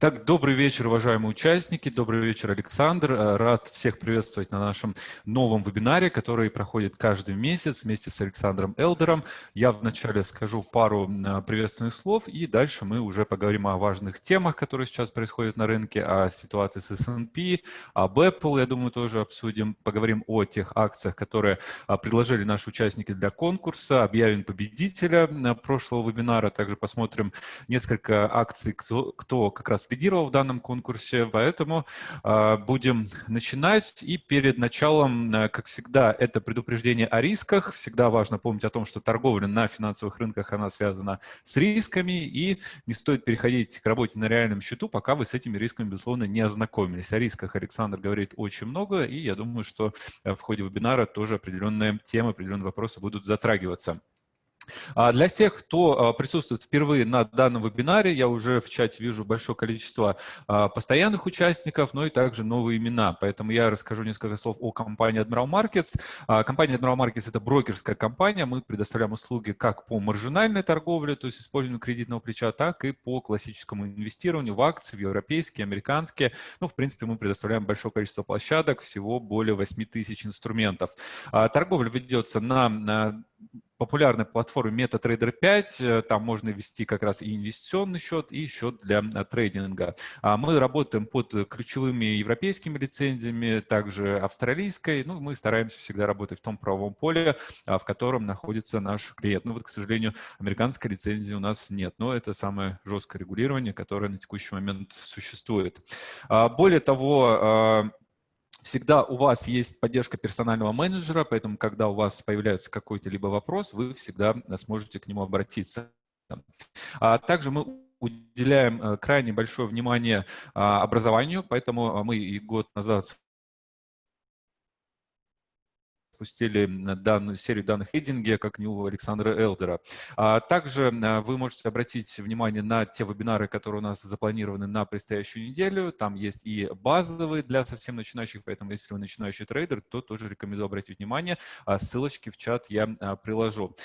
Так, добрый вечер, уважаемые участники, добрый вечер, Александр. Э, рад всех приветствовать на нашем новом вебинаре, который проходит каждый месяц вместе с Александром Элдером. Я вначале скажу пару э, приветственных слов, и дальше мы уже поговорим о важных темах, которые сейчас происходят на рынке, о ситуации с S&P, об Apple, я думаю, тоже обсудим. Поговорим о тех акциях, которые э, предложили наши участники для конкурса, объявим победителя прошлого вебинара, также посмотрим несколько акций, кто, кто как раз лидировал в данном конкурсе, поэтому э, будем начинать. И перед началом, э, как всегда, это предупреждение о рисках. Всегда важно помнить о том, что торговля на финансовых рынках, она связана с рисками, и не стоит переходить к работе на реальном счету, пока вы с этими рисками, безусловно, не ознакомились. О рисках Александр говорит очень много, и я думаю, что э, в ходе вебинара тоже определенные темы, определенные вопросы будут затрагиваться. А для тех, кто а, присутствует впервые на данном вебинаре, я уже в чате вижу большое количество а, постоянных участников, но и также новые имена. Поэтому я расскажу несколько слов о компании Admiral Markets. Компания Admiral Markets – это брокерская компания. Мы предоставляем услуги как по маржинальной торговле, то есть использованию кредитного плеча, так и по классическому инвестированию в акции, в европейские, американские. Ну, в принципе, мы предоставляем большое количество площадок, всего более 8 тысяч инструментов. Торговля ведется на популярной платформе MetaTrader 5. Э, там можно ввести как раз и инвестиционный счет, и счет для э, трейдинга. А мы работаем под ключевыми европейскими лицензиями, также австралийской. Ну, мы стараемся всегда работать в том правовом поле, а, в котором находится наш клиент. Ну, вот, к сожалению, американской лицензии у нас нет, но это самое жесткое регулирование, которое на текущий момент существует. А, более того, Всегда у вас есть поддержка персонального менеджера, поэтому, когда у вас появляется какой-то либо вопрос, вы всегда сможете к нему обратиться. А также мы уделяем э, крайне большое внимание а, образованию, поэтому мы и год назад запустили данную серию данных рейдинге, как не у Александра Элдера. А также а, вы можете обратить внимание на те вебинары, которые у нас запланированы на предстоящую неделю. Там есть и базовые для совсем начинающих, поэтому если вы начинающий трейдер, то тоже рекомендую обратить внимание. А ссылочки в чат я приложу.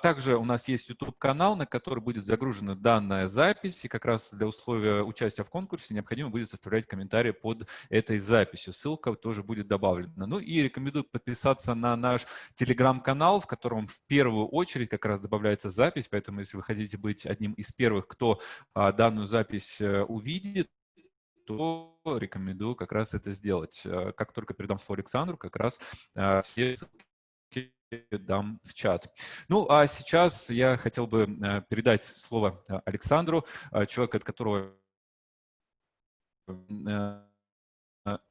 Также у нас есть YouTube-канал, на который будет загружена данная запись, и как раз для условия участия в конкурсе необходимо будет составлять комментарии под этой записью. Ссылка тоже будет добавлена. Ну и рекомендую подписаться на наш телеграм-канал, в котором в первую очередь как раз добавляется запись, поэтому если вы хотите быть одним из первых, кто а, данную запись а, увидит, то рекомендую как раз это сделать. А, как только передам слово Александру, как раз а, все ссылки дам в чат. Ну, а сейчас я хотел бы передать слово Александру, человек, от которого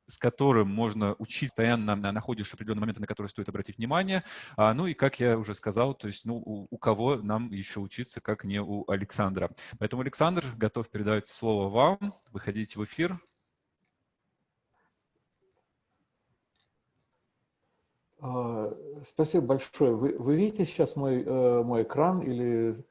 с которым можно учиться, постоянно находишь определенные моменты, на которые стоит обратить внимание. А, ну и, как я уже сказал, то есть, ну, у, у кого нам еще учиться, как не у Александра. Поэтому, Александр, готов передать слово вам. Выходите в эфир. А, спасибо большое. Вы, вы видите сейчас мой, э, мой экран или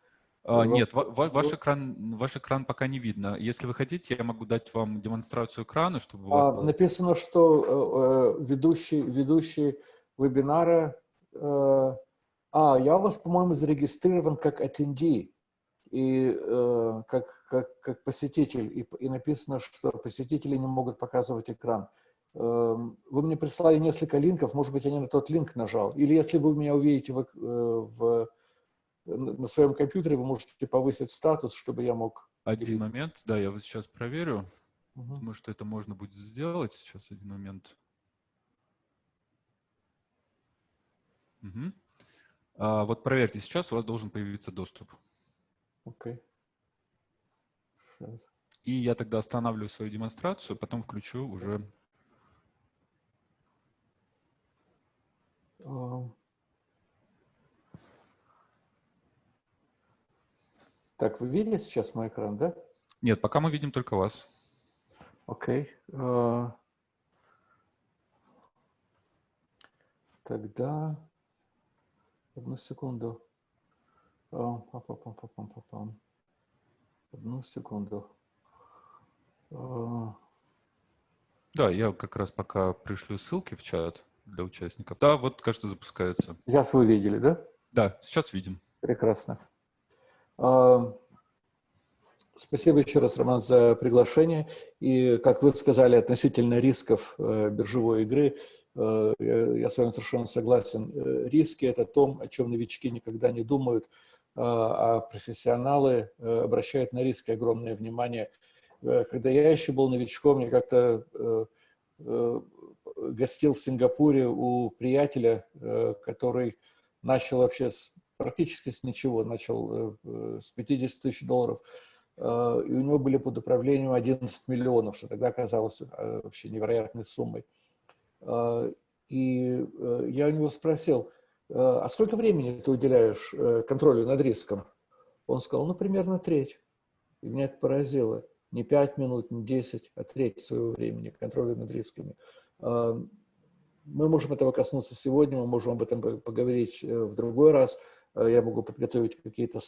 а, нет, ва ваш, экран, ваш экран пока не видно. Если вы хотите, я могу дать вам демонстрацию экрана, чтобы у вас а, было... Написано, что э, э, ведущий, ведущий вебинара... Э, а, я у вас, по-моему, зарегистрирован как attendee и э, как, как, как посетитель. И, и написано, что посетители не могут показывать экран. Э, вы мне прислали несколько линков, может быть, я не на тот линк нажал. Или если вы меня увидите в, э, в на своем компьютере вы можете повысить статус, чтобы я мог... Один момент, да, я вот сейчас проверю. Угу. Думаю, что это можно будет сделать. Сейчас один момент. Угу. А, вот проверьте, сейчас у вас должен появиться доступ. Окей. Okay. И я тогда останавливаю свою демонстрацию, потом включу уже... Uh, Так, вы видели сейчас мой экран, да? Нет, пока мы видим только вас. Окей. Okay. Uh, тогда... Одну секунду. -па. Одну секунду. Uh... Да, я как раз пока пришлю ссылки в чат для участников. Да, вот, кажется, запускается. Сейчас вы видели, да? Да, сейчас видим. Прекрасно. Спасибо еще раз, Роман, за приглашение. И, как вы сказали, относительно рисков э, биржевой игры, э, я с вами совершенно согласен. Э, риски – это то, о чем новички никогда не думают, а профессионалы обращают на риски огромное внимание. Когда я еще был новичком, я как-то гостил в Сингапуре у приятеля, который начал вообще практически с ничего, начал с 50 тысяч долларов – Э, и у него были под управлением 11 миллионов, что тогда казалось э, вообще невероятной суммой. Э, и я у него спросил, а сколько времени ты уделяешь контролю над риском? Он сказал, ну, примерно треть. И меня это поразило. Не пять минут, не десять, а треть своего времени контролю над рисками. Мы можем этого коснуться сегодня, мы можем об этом поговорить в другой раз. Я могу подготовить какие-то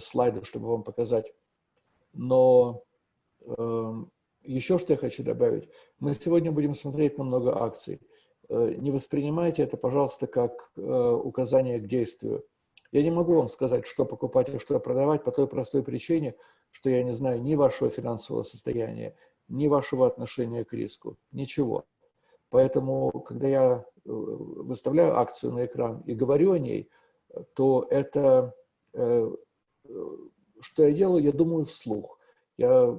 слайды, чтобы вам показать но э, еще что я хочу добавить. Мы сегодня будем смотреть на много акций. Э, не воспринимайте это, пожалуйста, как э, указание к действию. Я не могу вам сказать, что покупать и что продавать по той простой причине, что я не знаю ни вашего финансового состояния, ни вашего отношения к риску, ничего. Поэтому, когда я э, выставляю акцию на экран и говорю о ней, то это э, что я делаю? Я думаю вслух. Я э,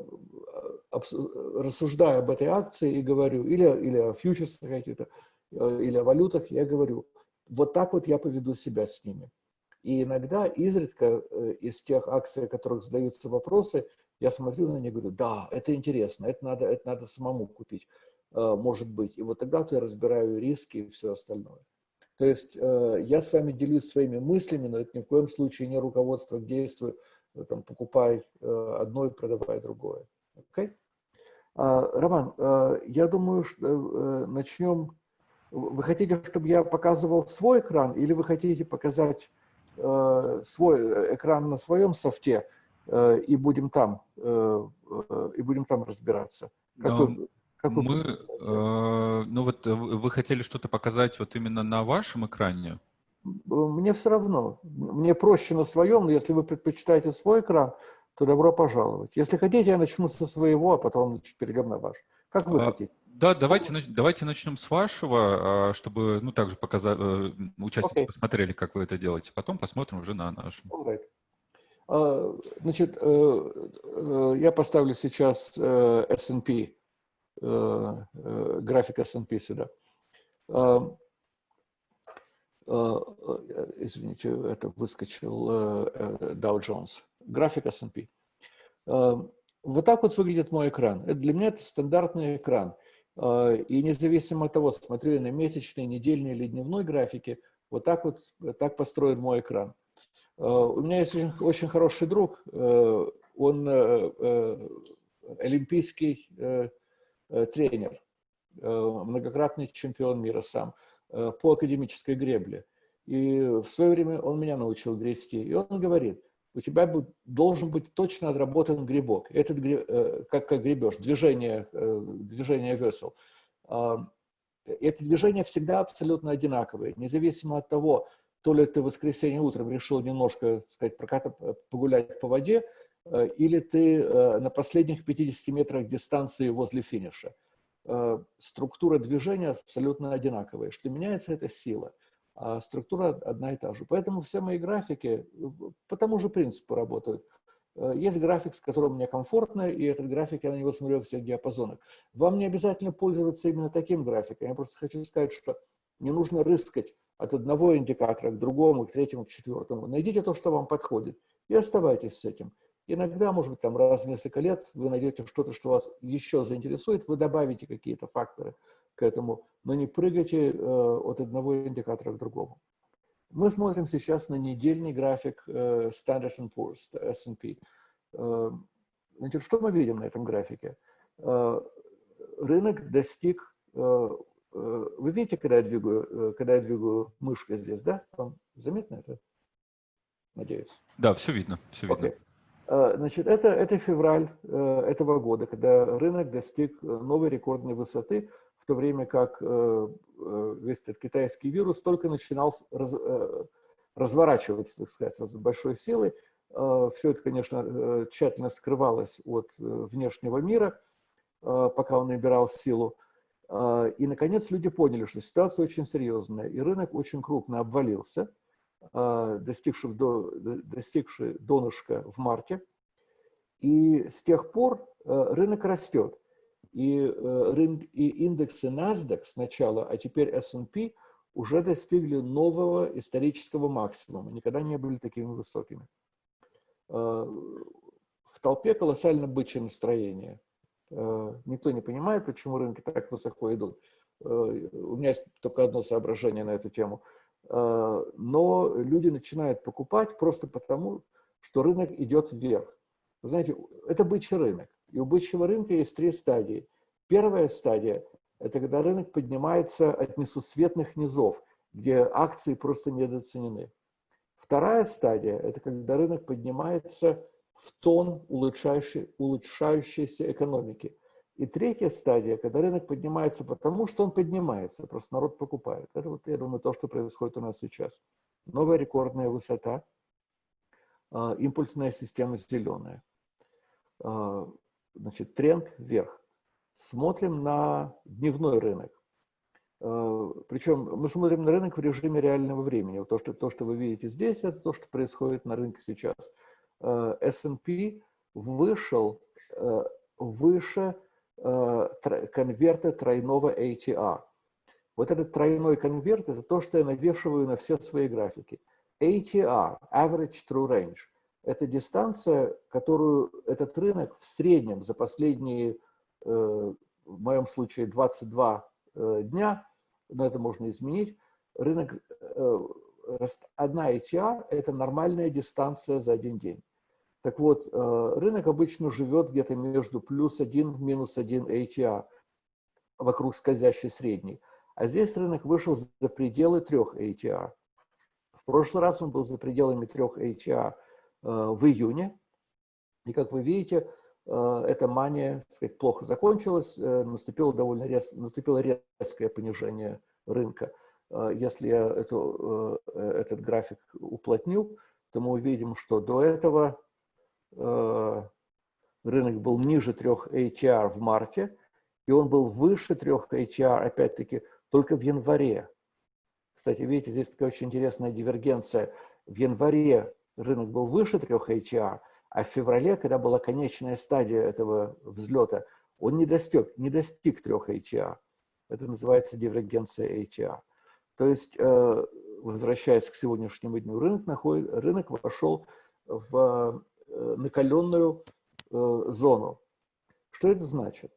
рассуждаю об этой акции и говорю, или, или о фьючерсах каких-то, э, или о валютах, я говорю, вот так вот я поведу себя с ними. И иногда, изредка, э, из тех акций, о которых задаются вопросы, я смотрю на них и говорю, да, это интересно, это надо, это надо самому купить, может быть. И вот тогда-то я разбираю риски и все остальное. То есть я с вами делюсь своими мыслями, но это ни в коем случае не руководство к действию, Э, там, покупай э, одно и продавай другое. Okay? А, Роман, э, я думаю, что начнем. Вы хотите, чтобы я показывал свой экран, или вы хотите показать свой экран на своем софте и будем там и будем там разбираться? Как вы, как вы... Мы, ну вот вы хотели что-то показать вот именно на вашем экране? мне все равно. Мне проще на своем, но если вы предпочитаете свой экран, то добро пожаловать. Если хотите, я начну со своего, а потом перейдем на ваш. Как вы а, хотите? Да, давайте, давайте начнем с вашего, а, чтобы ну, также показать, э, участники okay. посмотрели, как вы это делаете. Потом посмотрим уже на наш. Right. А, значит, э, э, я поставлю сейчас S&P, график S&P сюда. Э, э, извините, это выскочил э, Dow Jones, график S&P. Вот так вот выглядит мой экран. Для меня это стандартный экран. И независимо от того, смотрю я на месячный, недельный или дневной графике, вот так вот так построен мой экран. У меня есть очень, очень хороший друг, он олимпийский тренер, многократный чемпион мира сам. Э, по академической гребле. И в свое время он меня научил грести. И он говорит, у тебя должен быть точно отработан грибок. Этот э, как, как гребешь, движение, э, движение весел. А, это движение всегда абсолютно одинаковое, независимо от того, то ли ты в воскресенье утром решил немножко, так сказать, прокат, погулять по воде, или ты на последних 50 метрах дистанции возле финиша. Э, структура движения абсолютно одинаковая. Что меняется, это сила, а структура одна и та же. Поэтому все мои графики э, по тому же принципу работают. Э, есть график, с которым мне комфортно, и этот график я на него смотрю во всех диапазонах. Вам не обязательно пользоваться именно таким графиком. Я просто хочу сказать, что не нужно рыскать от одного индикатора к другому, к третьему, к четвертому. Найдите то, что вам подходит, и оставайтесь с этим. Иногда, может быть, там раз в несколько лет вы найдете что-то, что вас еще заинтересует, вы добавите какие-то факторы к этому, но не прыгайте э, от одного индикатора к другому. Мы смотрим сейчас на недельный график э, Standard Poor's, S&P. Э, значит, что мы видим на этом графике? Э, рынок достиг... Э, э, вы видите, когда я двигаю, э, когда я двигаю мышкой здесь, да? Вам заметно это? Надеюсь. Да, все видно, все видно. Okay. Э, значит, это, это февраль э, этого года, когда рынок достиг э, новой рекордной высоты, в то время как весь этот китайский вирус только начинал раз, разворачиваться, так сказать, с большой силой. Все это, конечно, тщательно скрывалось от внешнего мира, пока он набирал силу. И, наконец, люди поняли, что ситуация очень серьезная, и рынок очень крупно обвалился, достигший, до, достигший донышка в марте. И с тех пор рынок растет. И, рынок, и индексы NASDAQ сначала, а теперь S&P уже достигли нового исторического максимума, никогда не были такими высокими. В толпе колоссально бычье настроение – Э, никто не понимает, почему рынки так высоко идут. Э, у меня есть только одно соображение на эту тему. Э, но люди начинают покупать просто потому, что рынок идет вверх. Вы знаете, это бычий рынок. И у бычьего рынка есть три стадии. Первая стадия – это когда рынок поднимается от несусветных низов, где акции просто недооценены. Вторая стадия – это когда рынок поднимается в тон улучшающей, улучшающейся экономики. И третья стадия, когда рынок поднимается потому, что он поднимается, просто народ покупает. Это вот, я думаю, то, что происходит у нас сейчас. Новая рекордная высота, а, импульсная система зеленая. А, значит, тренд вверх. Смотрим на дневной рынок. А, Причем мы смотрим на рынок в режиме реального времени. То что, то, что вы видите здесь, это то, что происходит на рынке сейчас. Э, S&P вышел э, выше э, конверта тройного ATR. Вот этот тройной конверт – это то, что я навешиваю на все свои графики. ATR, Average True Range, это дистанция, которую этот рынок в среднем за последние, в моем случае, 22 дня, но это можно изменить, рынок, одна ATR – это нормальная дистанция за один день. Так вот, э, рынок обычно живет где-то между плюс 1, минус 1 ATR, вокруг скользящей средней. А здесь рынок вышел за пределы 3 ATR. В прошлый раз он был за пределами 3 ATR э, в июне. И, как вы видите, э, эта мания так сказать, плохо закончилась, наступило довольно рез... наступило резкое понижение рынка. Если я эту, этот график уплотню, то мы увидим, что до этого рынок был ниже 3 ATR в марте, и он был выше 3 ATR, опять-таки, только в январе. Кстати, видите, здесь такая очень интересная дивергенция. В январе рынок был выше 3 ATR, а в феврале, когда была конечная стадия этого взлета, он не достиг, не достиг 3 ATR. Это называется дивергенция ATR. То есть, э, возвращаясь к сегодняшнему дню, рынок, находит, рынок вошел в Э, накаленную э, зону. Что это значит?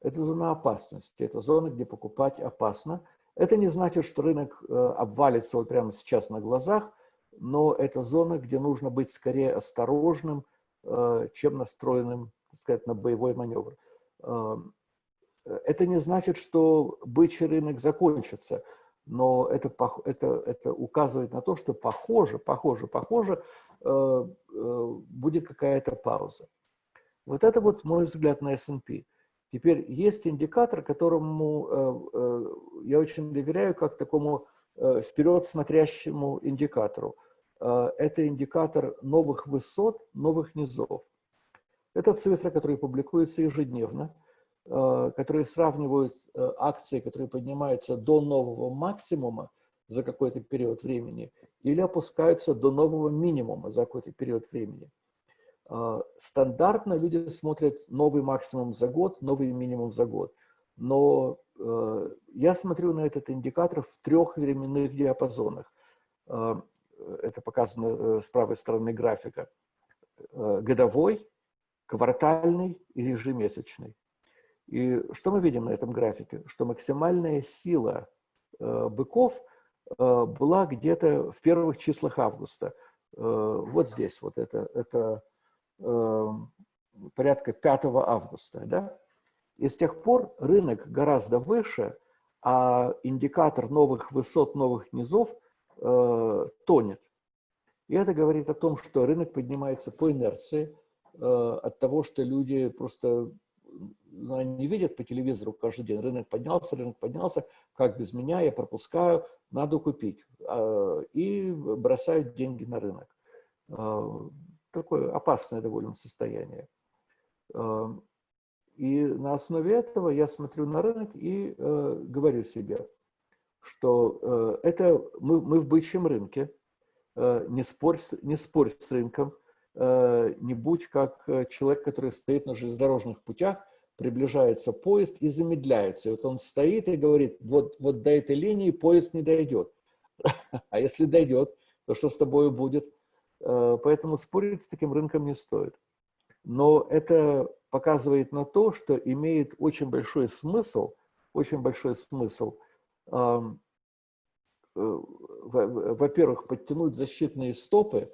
Это зона опасности, это зона, где покупать опасно. Это не значит, что рынок э, обвалится вот прямо сейчас на глазах, но это зона, где нужно быть скорее осторожным, чем настроенным, так сказать, на боевой маневр. Это не значит, что бычий рынок закончится, но это, это, это указывает на то, что похоже, похоже, похоже, Э, э, будет какая-то пауза. Вот это вот мой взгляд на S&P. Теперь есть индикатор, которому э, я очень доверяю как такому вперед смотрящему индикатору. Это индикатор новых высот, новых низов. Это цифры, которые публикуются ежедневно, которые сравнивают акции, которые поднимаются до нового максимума за какой-то период времени – или опускаются до нового минимума за какой-то период времени. А, стандартно люди смотрят новый максимум за год, новый минимум за год. Но э, я смотрю на этот индикатор в трех временных диапазонах. А, это показано э, с правой стороны графика. Э, годовой, квартальный и ежемесячный. И что мы видим на этом графике? Что максимальная сила быков – была где-то в первых числах августа. Э, вот здесь, вот это, это э, порядка 5 августа. Да? И с тех пор рынок гораздо выше, а индикатор новых высот, новых низов тонет. И это говорит о том, что рынок поднимается по инерции, от того, что люди просто ну, они видят по телевизору каждый день, рынок поднялся, рынок поднялся, как без меня, я пропускаю, надо купить. А, и бросают деньги на рынок. А, такое опасное довольно состояние. Эм, и на основе этого я смотрю на рынок и э, говорю себе, что э, это мы, мы в бычьем рынке, э, не, спорь, не спорь с рынком, не будь как человек, который стоит на железнодорожных путях, приближается поезд и замедляется. И вот он стоит и говорит, вот, вот до этой линии поезд не дойдет. А если дойдет, то что с тобой будет? Э, поэтому спорить с таким рынком не стоит. Но это показывает на то, что имеет очень большой смысл, очень большой смысл, э, во-первых, подтянуть защитные стопы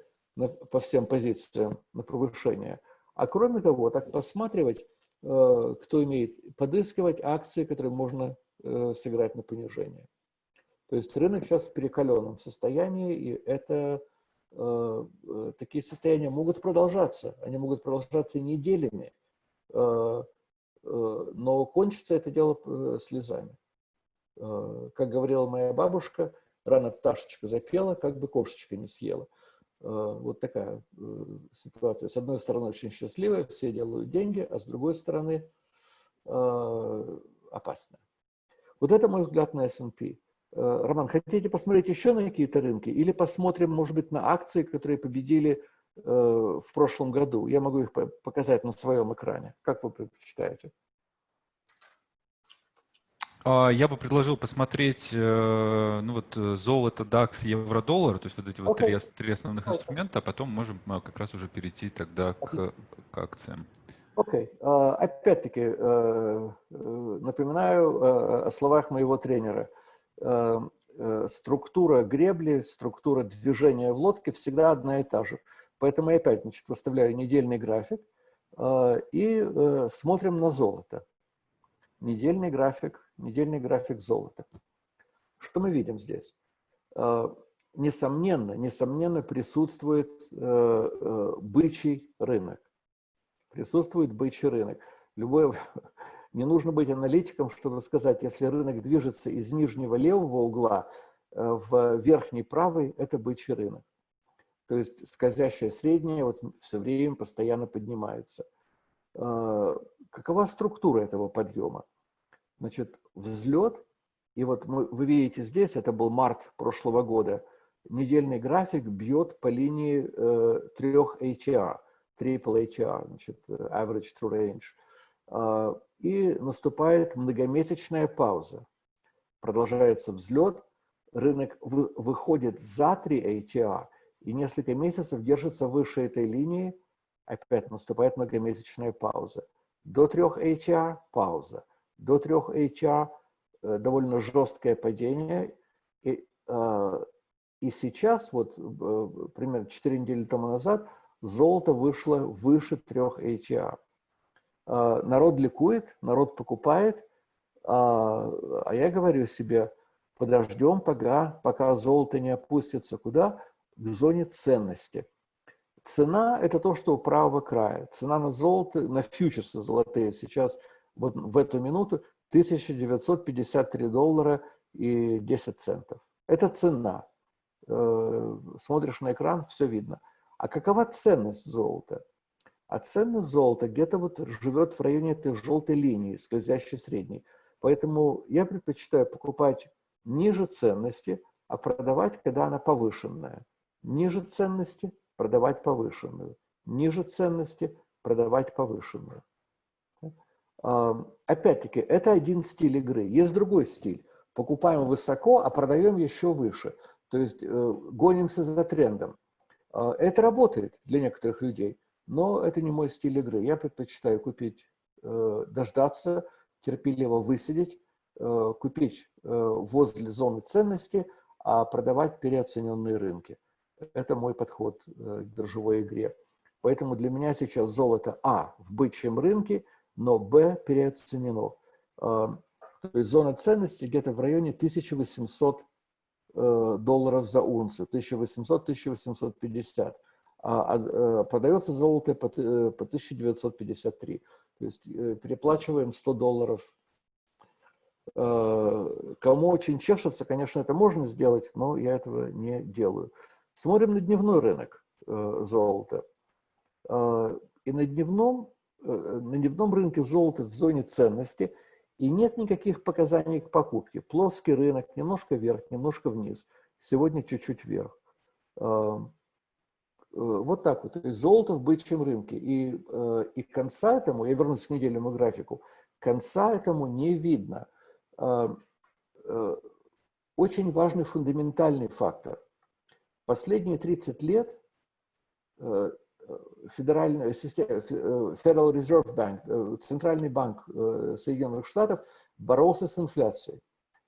по всем позициям на повышение, а кроме того, так посматривать, кто имеет, подыскивать акции, которые можно сыграть на понижение. То есть рынок сейчас в перекаленном состоянии, и это Э, э, такие состояния могут продолжаться, они могут продолжаться неделями, э, но кончится это дело слезами. Как говорила моя бабушка, рано пташечка запела, как бы кошечка не съела. Вот такая ситуация. С одной стороны, очень счастливая, все делают деньги, а с другой стороны, опасная. Вот это мой взгляд на S&P. Э, Роман, хотите посмотреть еще на какие-то рынки? Или посмотрим, может быть, на акции, которые победили э, в прошлом году? Я могу их показать на своем экране. Как вы предпочитаете? А, я бы предложил посмотреть э, ну вот, золото, DAX, евро-доллар, то есть вот эти вот okay. три, три основных okay. инструмента, а потом можем как раз уже перейти тогда к, к акциям. Окей. Okay. Uh, Опять-таки, uh, напоминаю uh, о словах моего тренера – Э, э, структура гребли, структура движения в лодке всегда одна и та же. Поэтому я опять значит, выставляю недельный график э, и смотрим на золото. Недельный график, недельный график золота. Что мы видим здесь? Несомненно, несомненно присутствует бычий рынок. Присутствует бычий рынок. Любое, не нужно быть аналитиком, чтобы сказать, если рынок движется из нижнего левого угла э, в верхний правый, это бычий рынок. То есть скользящее среднее вот все время постоянно поднимается. Э, какова структура этого подъема? Значит, взлет, и вот мы, вы видите здесь, это был март прошлого года, недельный график бьет по линии э, трех HR, triple HR, значит, average true range. А, и наступает многомесячная пауза. Продолжается взлет, рынок выходит за 3 ATR и несколько месяцев держится выше этой линии, опять наступает многомесячная пауза. До 3 ATR – пауза. До 3 ATR э, довольно жесткое падение. И, а, и сейчас, вот э, примерно 4 недели тому назад, золото вышло выше 3 ATR. А, народ ликует, народ покупает, а, а я говорю себе, подождем, пока, пока золото не опустится куда? К зоне ценности. Цена – это то, что у правого края. Цена на золото, на фьючерсы золотые сейчас вот в эту минуту 1953 доллара и 10 центов. Это цена. Э, смотришь на экран, все видно. А какова ценность золота? А ценность золота где-то вот живет в районе этой желтой линии, скользящей средней. Поэтому я предпочитаю покупать ниже ценности, а продавать, когда она повышенная. Ниже ценности продавать повышенную. Ниже ценности продавать повышенную. Опять-таки, это один стиль игры. Есть другой стиль. Покупаем высоко, а продаем еще выше. То есть э, гонимся за трендом. А, это работает для некоторых людей. Но это не мой стиль игры. Я предпочитаю купить, э, дождаться, терпеливо высидеть, э, купить возле зоны ценности, а продавать переоцененные рынки. Это мой подход к биржевой игре. Поэтому для меня сейчас золото А в бычьем рынке, но Б переоценено. То есть зона ценности где-то в районе 1800 долларов за унцию, 1800-1850 а, а э, продается золото по, э, по 1953. То есть э, переплачиваем 100 долларов. Кому очень чешется, конечно, это можно сделать, но я этого не делаю. Смотрим на дневной рынок золота. И на дневном, на дневном рынке золота в зоне ценности и нет никаких показаний к покупке. Плоский рынок, немножко вверх, немножко вниз. Сегодня чуть-чуть вверх. Вот так вот. То золото в бычьем рынке. И, и конца этому, я вернусь к недельному графику, конца этому не видно. Очень важный фундаментальный фактор. Последние 30 лет федеральная система, Federal Reserve Bank, центральный банк Соединенных Штатов боролся с инфляцией.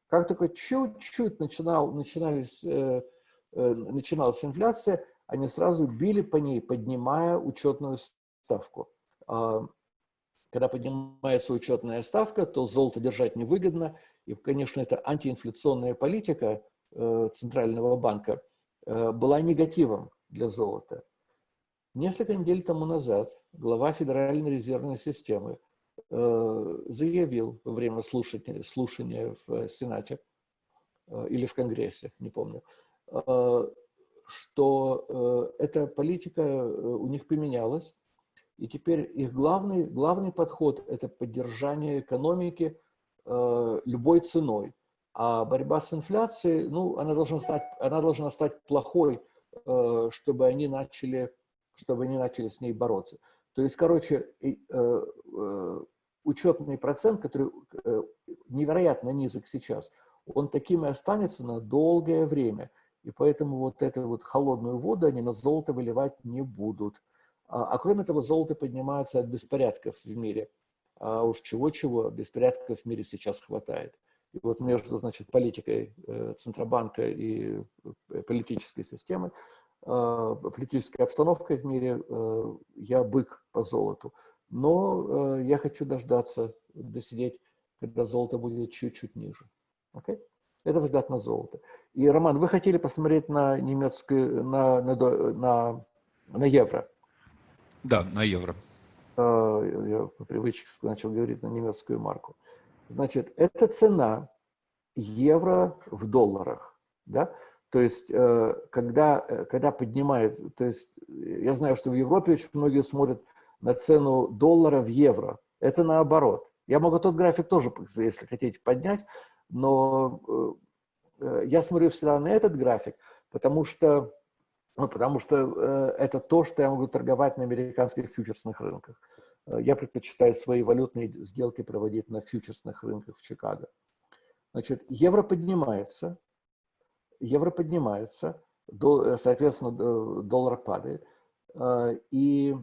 Как только чуть-чуть начинал, начинались, начиналась инфляция, они сразу били по ней, поднимая учетную ставку. Когда поднимается учетная ставка, то золото держать невыгодно. И, конечно, это антиинфляционная политика Центрального банка была негативом для золота. Несколько недель тому назад глава Федеральной резервной системы заявил во время слушания, слушания в Сенате или в Конгрессе, не помню, что э, эта политика э, у них поменялась, и теперь их главный, главный подход – это поддержание экономики э, любой ценой. А борьба с инфляцией, ну, она должна стать, она должна стать плохой, чтобы они начали, чтобы они начали с ней бороться. То есть, короче, учетный процент, который невероятно низок сейчас, он таким и останется на долгое время – и поэтому вот эту вот холодную воду они на золото выливать не будут. А, а кроме того, золото поднимается от беспорядков в мире. А уж чего-чего, беспорядков в мире сейчас хватает. И вот между, значит, политикой э, Центробанка и э, политической системы, э, политической обстановкой в мире, э, я бык по золоту. Но э, я хочу дождаться, досидеть, когда золото будет чуть-чуть ниже. Okay? Это взгляд на золото. И, Роман, вы хотели посмотреть на немецкую, на, на, на, на евро? Да, на евро. А, я по привычке начал говорить на немецкую марку. Значит, это цена евро в долларах. Да? То есть, э, когда, э, когда поднимает, то есть, я знаю, что в Европе очень многие смотрят на цену доллара в евро. Это наоборот. Я могу тот график тоже, если хотите, поднять но э, э, я смотрю всегда на этот график, потому что, ну, потому что э, это то, что я могу торговать на американских фьючерсных рынках. Я предпочитаю свои валютные сделки проводить на фьючерсных рынках в Чикаго. Значит, евро поднимается, евро поднимается, соответственно, доллар падает. И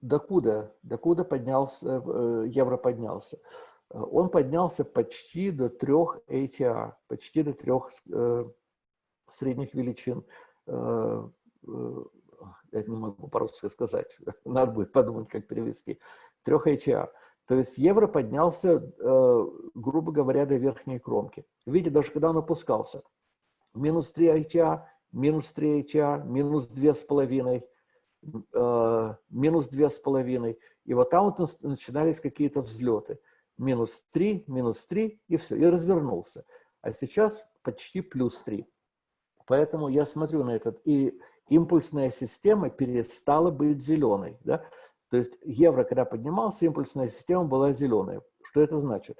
докуда, докуда поднялся, евро поднялся? Э, он поднялся почти до трех ATR, почти до трех э, средних величин. Э, э, я не могу по-русски сказать, надо будет подумать, как перевести. Трех ATR. То есть евро поднялся, э, грубо говоря, до верхней кромки. Видите, даже когда он опускался, минус 3 ATR, минус 3 ATR, минус 2,5, э, минус 2,5. И вот там вот начинались какие-то взлеты минус 3, минус 3, и все, и развернулся. А сейчас почти плюс 3. Поэтому я смотрю на этот, и импульсная система перестала быть зеленой. Да? То есть евро, когда поднимался, импульсная система была зеленая. Что это значит?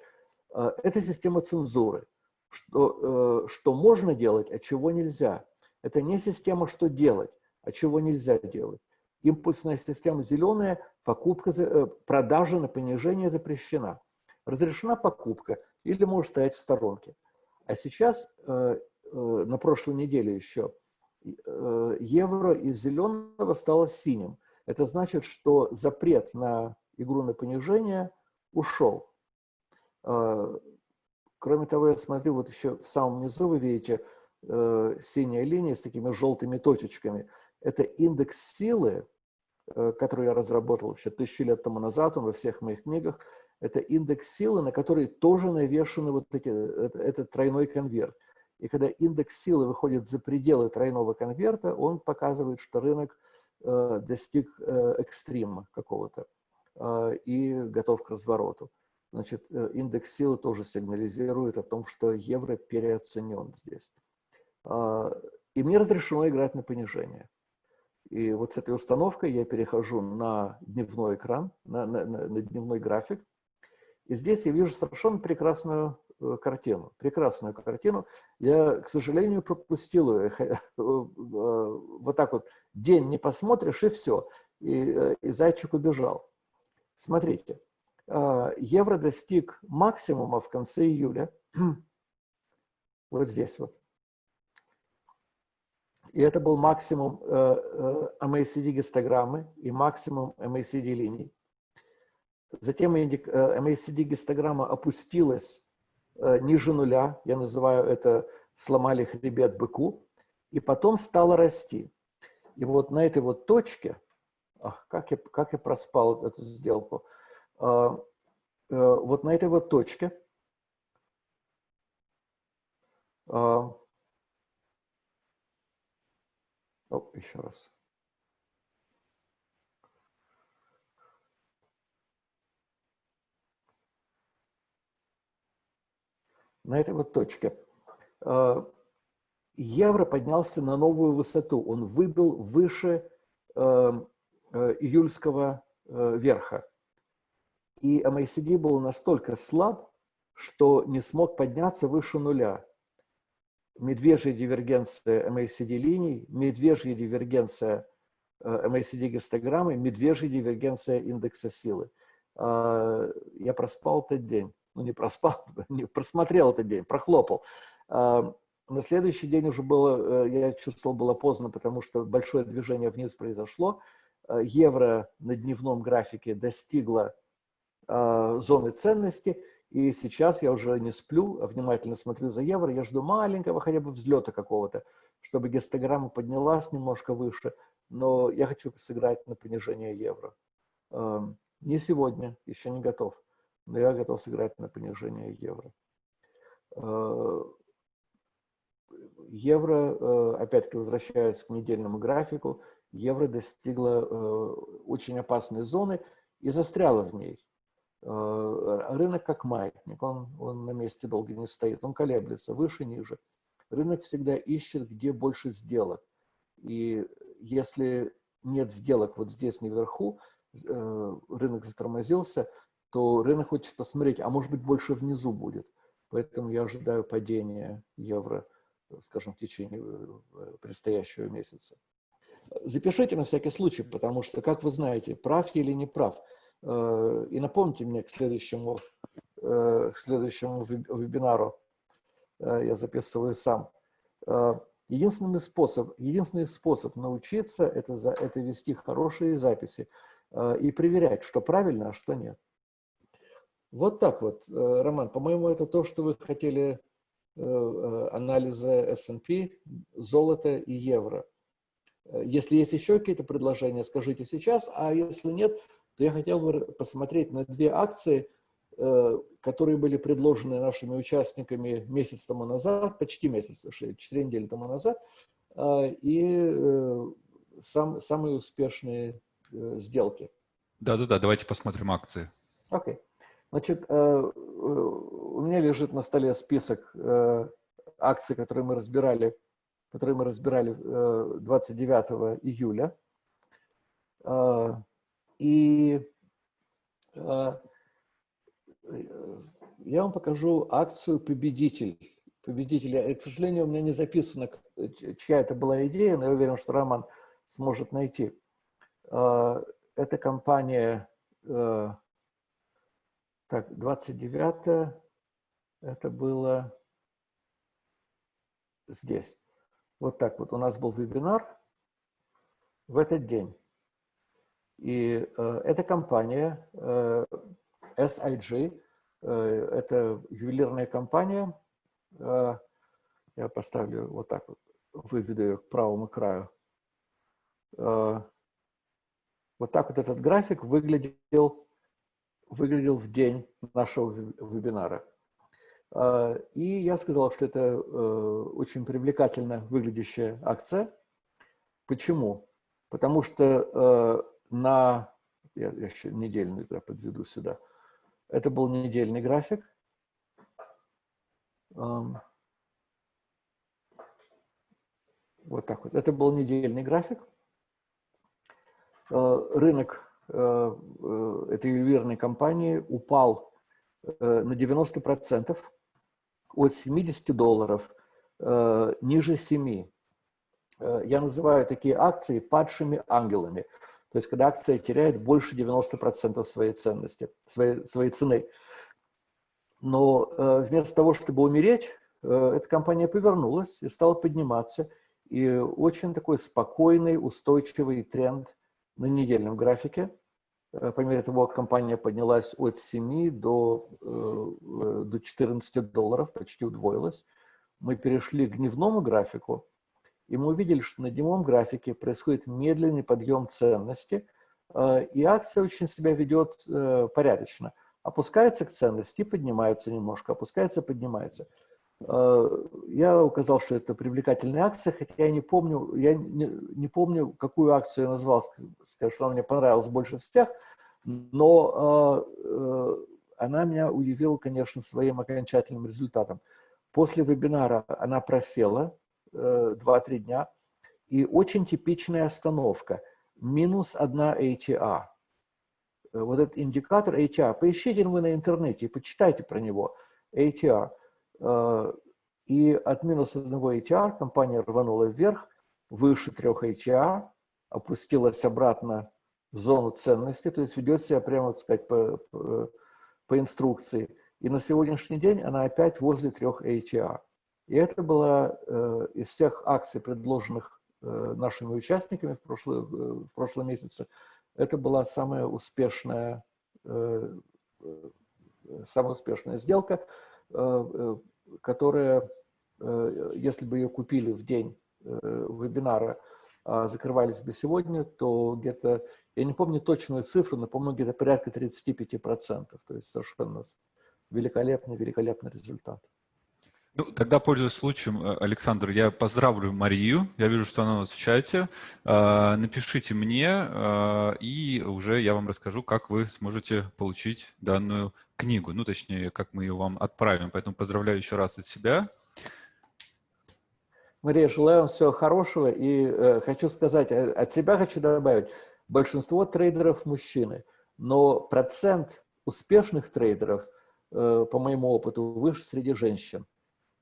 А, это система цензуры. Что, э, что можно делать, а чего нельзя. Это не система, что делать, а чего нельзя делать. Импульсная система зеленая, покупка, э, продажа на понижение запрещена разрешена покупка или может стоять в сторонке. А сейчас, э, э, на прошлой неделе еще, э, евро из зеленого стало синим. Это значит, что запрет на игру на понижение ушел. Кроме того, я смотрю, вот еще в самом низу вы видите синяя линия с такими желтыми точечками. Это индекс силы, который я разработал еще тысячи лет тому назад, он во всех моих книгах это индекс силы, на который тоже навешаны вот эти, это, этот тройной конверт. И когда индекс силы выходит за пределы тройного конверта, он показывает, что рынок э, достиг э, экстрима какого-то э, и готов к развороту. Значит, э, индекс силы тоже сигнализирует о том, что евро переоценен здесь. Э, и мне разрешено играть на понижение. И вот с этой установкой я перехожу на дневной экран, на, на, на дневной график. И здесь я вижу совершенно прекрасную э, картину. Прекрасную картину. Я, к сожалению, пропустил ее. Э, вот так вот день не посмотришь, и все. И, и зайчик убежал. Смотрите. Евро достиг максимума в конце июля. Вот здесь вот. И это был максимум э, э, MACD-гистограммы и максимум MACD-линий. Затем MACD-гистограмма э, опустилась ниже нуля, я называю это «сломали хребет быку», и потом стала расти. И вот на этой вот точке, ах, как, я, как я проспал эту сделку, вот на этой вот точке о, еще раз. На этой вот точке э, евро поднялся на новую высоту. Он выбил выше э, э, июльского верха. И MACD был настолько слаб, что не смог подняться выше нуля медвежья дивергенция MACD-линий, медвежья дивергенция MACD-гистограммы, медвежья дивергенция индекса силы. А, я проспал этот день. Ну, не проспал, не просмотрел этот день, прохлопал. На следующий день уже было, э, я чувствовал, было поздно, потому что большое движение вниз произошло. А, евро на дневном графике достигло зоны ценности, и сейчас я уже не сплю, а внимательно смотрю за евро, я жду маленького хотя бы взлета какого-то, чтобы гистограмма поднялась немножко выше, но я хочу сыграть на понижение евро. Не сегодня, еще не готов, но я готов сыграть на понижение евро. Э, евро, э, опять-таки возвращаясь к недельному графику, евро достигла э, очень опасной зоны и застряла в ней. Рынок как маятник, он, он на месте долго не стоит, он колеблется выше, ниже. Рынок всегда ищет, где больше сделок. И если нет сделок вот здесь наверху, рынок затормозился, то рынок хочет посмотреть, а может быть больше внизу будет. Поэтому я ожидаю падения евро, скажем, в течение э, предстоящего месяца. Запишите на всякий случай, потому что, как вы знаете, прав я или не прав – Э, и напомните мне к следующему, э, к следующему вебинару, э, я записываю сам. Единственный способ, единственный способ научиться это, это вести хорошие записи и проверять, что правильно, а что нет. Вот так вот, Роман, по-моему, это то, что вы хотели анализа S&P, золота и евро. Если есть еще какие-то предложения, скажите сейчас, а если нет, то я хотел бы посмотреть на две акции, э, которые были предложены нашими участниками месяц тому назад, почти месяц, 4 недели тому назад, э, и э, сам, самые успешные сделки. Да-да-да, давайте посмотрим акции. Окей. Okay. Значит, у меня лежит на столе список акций, которые мы разбирали, которые мы разбирали 29 июля. И э, я вам покажу акцию «Победитель». Победитель. К сожалению, у меня не записано, чья это была идея, но я уверен, что Роман сможет найти. Э, это компания, э, так, 29 это было здесь. Вот так вот у нас был вебинар в этот день. И э, эта компания э, SIG, э, это ювелирная компания, э, я поставлю вот так вот, выведу ее к правому краю. Э, вот так вот этот график выглядел, выглядел в день нашего вебинара. Э, и я сказал, что это э, очень привлекательно выглядящая акция. Почему? Потому что на, я, еще недельный я подведу сюда, это был недельный график. Вот так вот. Это был недельный график. э, рынок э, э, этой ювелирной компании упал э, на 90%, от 70 долларов э, ниже 7. Э, я называю такие акции падшими ангелами. То есть, когда акция теряет больше 90% своей ценности, своей, своей цены. Но э, вместо того, чтобы умереть, э, эта компания повернулась и стала подниматься. И очень такой спокойный, устойчивый тренд на недельном графике. Э, по мере того, как компания поднялась от 7 до, э, до 14 долларов, почти удвоилась, мы перешли к дневному графику, и мы увидели, что на дневном графике происходит медленный подъем ценности, э, и акция очень себя ведет э, порядочно. Опускается к ценности, поднимается немножко, опускается, поднимается. Э, я указал, что это привлекательная акция, хотя я не помню, я не, не помню, какую акцию я назвал, скажу, что она мне понравилась больше всех, но она меня удивила, конечно, своим окончательным результатом. После вебинара она просела, 2-3 э, дня. И очень типичная остановка. Минус 1 ATR. Э, вот этот индикатор ATR. Поищите вы на интернете и почитайте про него. ATR. Э, и от минус 1 ATR компания рванула вверх, выше 3 ATR, опустилась обратно в зону ценности, то есть ведет себя прямо, так сказать, по, по, инструкции. И на сегодняшний день она опять возле 3 ATR. И это была э, из всех акций, предложенных э, нашими участниками в, прошлый, э, в прошлом месяце, это была самая успешная, самая успешная сделка, которая, если бы ее купили в день вебинара, а закрывались бы сегодня, то где-то, я не помню точную цифру, но, по-моему, где-то порядка 35%. То есть совершенно великолепный, великолепный результат. Ну, тогда, пользуясь случаем, э, Александр, я поздравлю Марию. Я вижу, что она у нас в чате. А, напишите мне, а, и уже я вам расскажу, как вы сможете получить данную книгу. Ну, точнее, как мы ее вам отправим. Поэтому поздравляю еще раз от себя. Мария, желаю вам всего хорошего. И э, хочу сказать, э, от себя хочу добавить, большинство трейдеров мужчины, но процент успешных трейдеров, э, по моему опыту, выше среди женщин.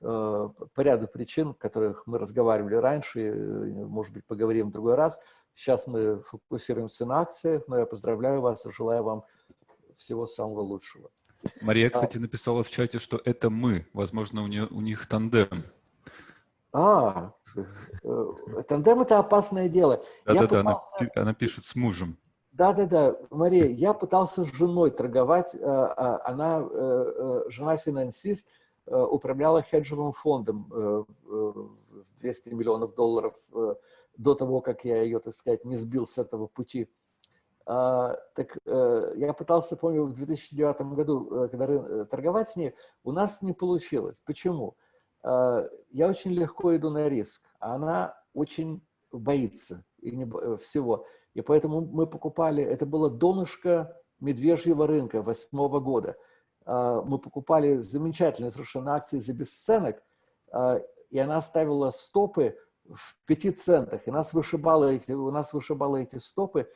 Э, по ряду причин, о которых мы разговаривали раньше, может быть, поговорим в другой раз. Сейчас мы фокусируемся на акциях, но я поздравляю вас и желаю вам всего самого лучшего. Мария, а кстати, написала в чате, что это мы. Возможно, у, нее, у них тандем. А, э, тандем – это опасное дело. Да-да-да, пытался... она, она пишет с мужем. Да-да-да, Мария, я пытался с женой торговать. Э, а, она жена финансист, Э, управляла хеджевым фондом э, в 200 миллионов долларов э, до того, как я ее, так сказать, не сбил с этого пути. А, так я пытался, помню, в 2009 году, когда торговать с ней, у нас не получилось. Почему? А, я очень легко иду на риск, а она очень боится всего. И поэтому мы покупали, это было донышко медвежьего рынка восьмого года – мы покупали замечательные совершенно акции за бесценок, а, и она ставила стопы в пяти центах, и нас вышибало эти, у нас вышибало эти стопы, э,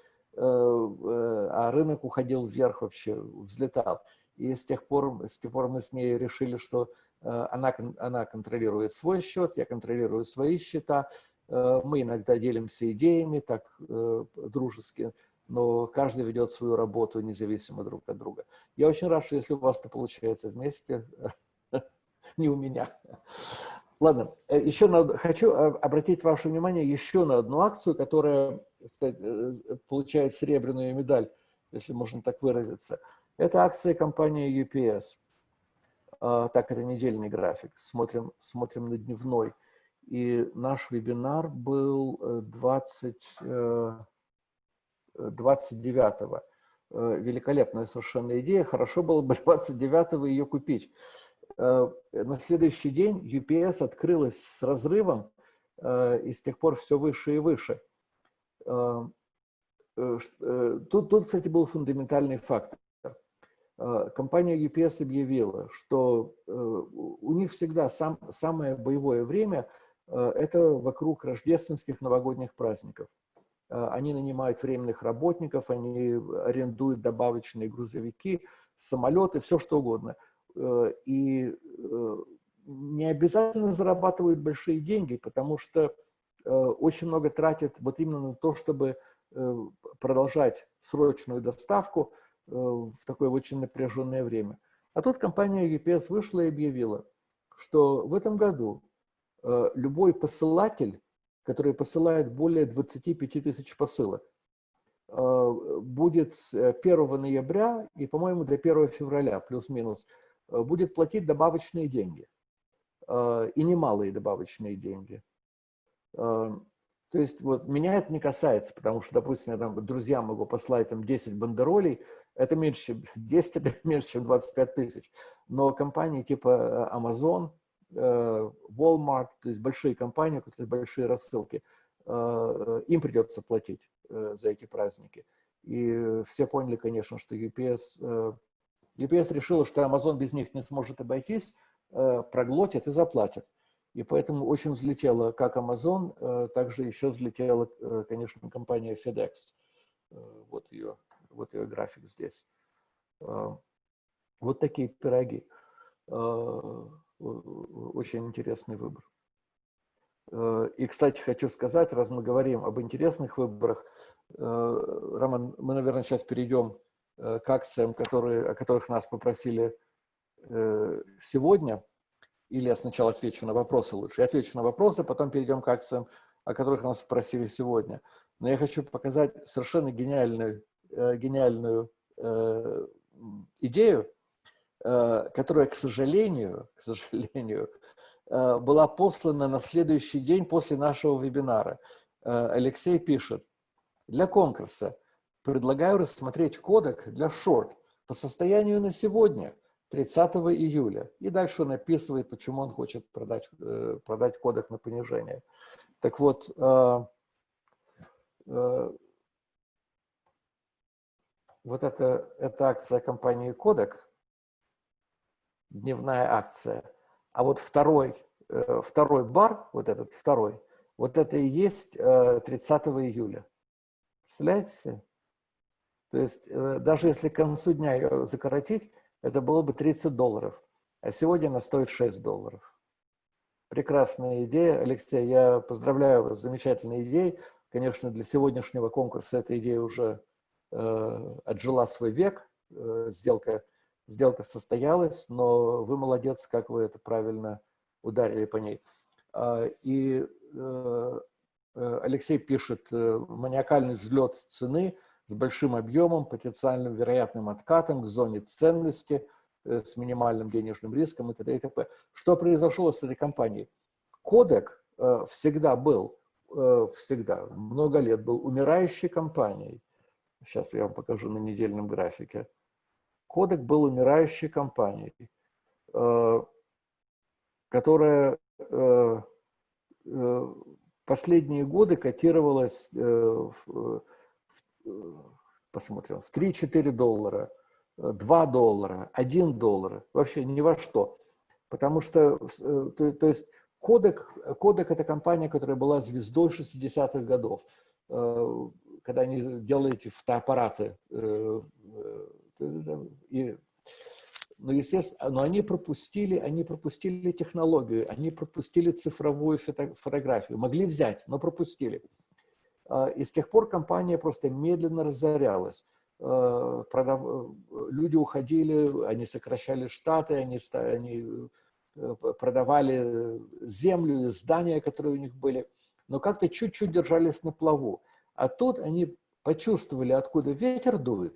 э, а рынок уходил вверх вообще, взлетал. И с тех пор, с тех пор мы с ней решили, что э, она, она контролирует свой счет, я контролирую свои счета, мы иногда делимся идеями так дружески, но каждый ведет свою работу независимо друг от друга. Я очень рад, что если у вас это получается вместе, не у меня. Ладно, э, еще на, хочу обратить ваше внимание еще на одну акцию, которая сказать, э, получает серебряную медаль, если можно так выразиться. Это акция компании UPS. А, так, это недельный график. Смотрим, смотрим на дневной. И наш вебинар был 20, э, 29-го. Э, великолепная совершенно идея. Хорошо было бы 29-го ее купить. Э, на следующий день UPS открылась с разрывом, э, и с тех пор все выше и выше. Тут, тут кстати, был фундаментальный фактор. Компания UPS объявила, что у них всегда сам, самое боевое время – это вокруг рождественских новогодних праздников. Они нанимают временных работников, они арендуют добавочные грузовики, самолеты, все что угодно. И не обязательно зарабатывают большие деньги, потому что очень много тратят вот именно на то, чтобы продолжать срочную доставку в такое очень напряженное время. А тут компания UPS вышла и объявила, что в этом году э, любой посылатель, который посылает более 25 тысяч посылок, э, будет с 1 ноября и, по-моему, до 1 февраля, плюс-минус, э, будет платить добавочные деньги. И немалые добавочные деньги. То есть вот меня это не касается, потому что, допустим, я там друзьям могу послать там 10 бандеролей, это меньше, чем 10, это меньше, чем 25 тысяч. Но компании типа э, Amazon, э, Walmart, то есть большие компании, у которых большие рассылки, э, им придется платить за эти праздники. И все поняли, конечно, что UPS, UPS решила, что Amazon без них не сможет обойтись, проглотит и заплатит. И поэтому очень взлетела как Amazon, также еще взлетела, конечно, компания FedEx. Вот ее вот ее график здесь. Вот такие пироги. А, очень интересный выбор. А, и, кстати, хочу сказать, раз мы говорим об интересных выборах, Роман, мы, наверное, сейчас перейдем к акциям, которые, о которых нас попросили э, сегодня. Или я сначала отвечу на вопросы лучше. Я отвечу на вопросы, потом перейдем к акциям, о которых нас попросили сегодня. Но я хочу показать совершенно гениальную Э, гениальную э, идею, э, которая, к сожалению, к сожалению, была послана на следующий день после нашего вебинара. Алексей пишет, для конкурса предлагаю рассмотреть кодек для шорт по состоянию на сегодня, 30 июля. И дальше он описывает, почему он хочет продать, продать кодек на понижение. Так вот, вот это, это акция компании Кодек, дневная акция, а вот второй, э, второй бар, вот этот второй, вот это и есть 30 э, июля. Представляете? То есть э, даже если к концу дня ее закоротить, это было бы 30 долларов, а сегодня она стоит 6 долларов. Прекрасная идея. Алексей, я поздравляю вас с замечательной идеей. Конечно, для сегодняшнего конкурса эта идея уже Э, отжила свой век, э, сделка, сделка состоялась, но вы молодец, как вы это правильно ударили по ней. А, и э, Алексей пишет, маниакальный взлет цены с большим объемом, потенциальным вероятным откатом к зоне ценности, с минимальным денежным риском и т.д. и т.п. Что произошло с этой компанией? Кодек всегда был, всегда, много лет был умирающей компанией. Сейчас я вам покажу на недельном графике. Кодек был умирающей компанией, э, которая э, э, последние годы котировалась, посмотрим, в 3-4 доллара, 2 доллара, 1 доллар, вообще ни во что. Потому что, то, то есть, Кодек, Кодек – это компания, которая была звездой 60-х годов когда они делали эти фотоаппараты. Э, э, и, ну, естественно, но они пропустили, они пропустили технологию, они пропустили цифровую фото, фотографию. Могли взять, но пропустили. А, и с тех пор компания просто медленно разорялась. Э, продав... Люди уходили, они сокращали штаты, они, они продавали землю, здания, которые у них были, но как-то чуть-чуть держались на плаву. А тут они почувствовали, откуда ветер дует,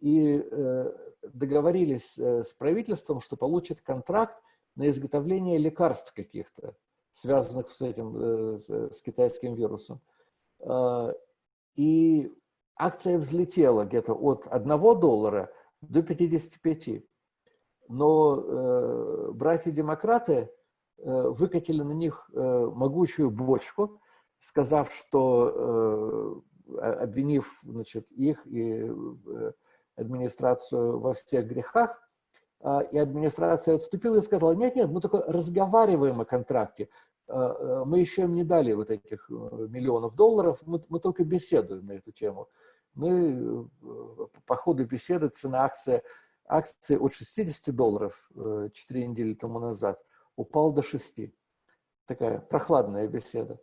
и э, договорились э, с правительством, что получат контракт на изготовление лекарств каких-то, связанных с этим, э, с китайским вирусом. И акция взлетела где-то от 1 доллара до 55. Но братья-демократы выкатили на них могучую бочку, сказав, что, обвинив значит, их и администрацию во всех грехах, а, и администрация отступила и сказала, нет, нет, мы только разговариваем о контракте, э, мы еще им не дали вот этих миллионов долларов, мы, мы только беседуем на эту тему. Мы по ходу беседы цена акции, акции от 60 долларов 4 недели тому назад упал до 6. Такая прохладная беседа.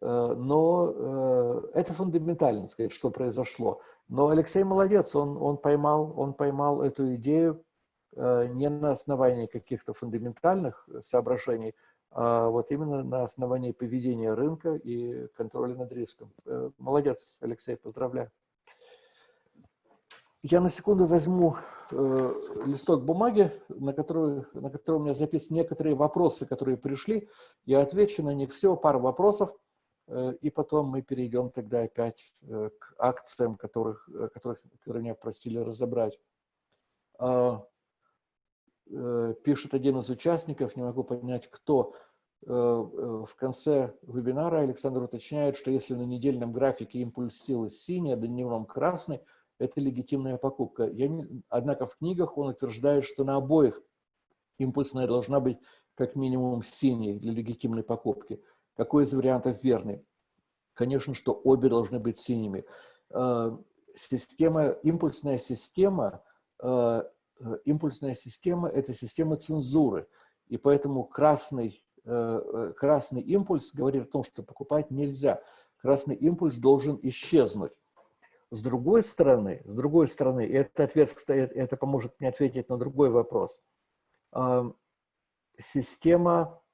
Но это фундаментально, сказать, что произошло. Но Алексей молодец, он, он, поймал, он поймал эту идею не на основании каких-то фундаментальных соображений, а вот именно на основании поведения рынка и контроля над риском. Молодец, Алексей, поздравляю. Я на секунду возьму э, листок бумаги, на, который, на котором у меня записаны некоторые вопросы, которые пришли. Я отвечу на них всего, пару вопросов, э, и потом мы перейдем тогда опять э, к акциям, которых, э, которых, которые меня просили разобрать. Э, э, пишет один из участников, не могу понять, кто. Э, э, в конце вебинара Александр уточняет, что если на недельном графике импульс силы синий, а дневном красный – это легитимная покупка. Я не, однако в книгах он утверждает, что на обоих импульсная должна быть как минимум синей для легитимной покупки. Какой из вариантов верный? Конечно, что обе должны быть синими. Э, система, импульсная система, э, импульсная система – это система цензуры. И поэтому красный, э, красный импульс говорит о том, что покупать нельзя. Красный импульс должен исчезнуть. С другой стороны, с другой стороны, и этот ответ, кстати, это поможет мне ответить на другой вопрос. Система, э,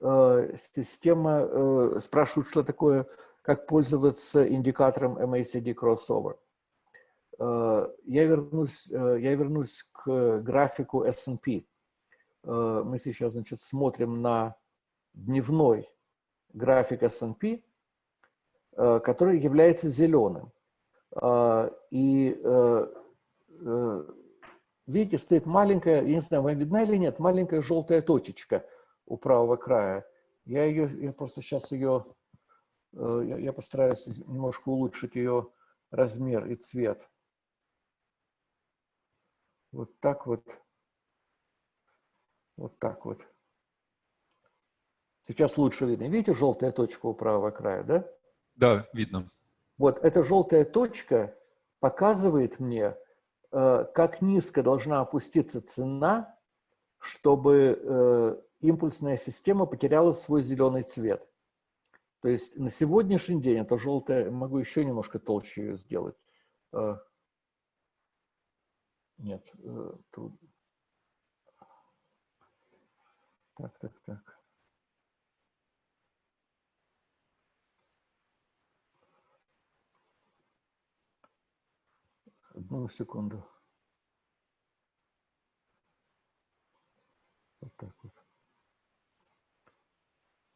система э, спрашивает, что такое, как пользоваться индикатором MACD crossover. Э, я вернусь, я вернусь к графику S&P. Мы сейчас, значит, смотрим на дневной график S&P, который является зеленым. И э, э, видите, стоит маленькая, я не знаю, вам видна или нет, маленькая желтая точечка у правого края. Я ее, я просто сейчас ее, э, я, постараюсь немножко улучшить ее размер и цвет. Вот так вот. Вот так вот. Сейчас лучше видно. Видите желтая точка у правого края, да? Да, видно. Вот эта желтая точка показывает мне, э, как низко должна опуститься цена, чтобы э, импульсная система потеряла свой зеленый цвет. То есть на сегодняшний день это желтая, могу еще немножко толще ее сделать. Э, нет, тут... Так, так, так. Одну секунду. Вот так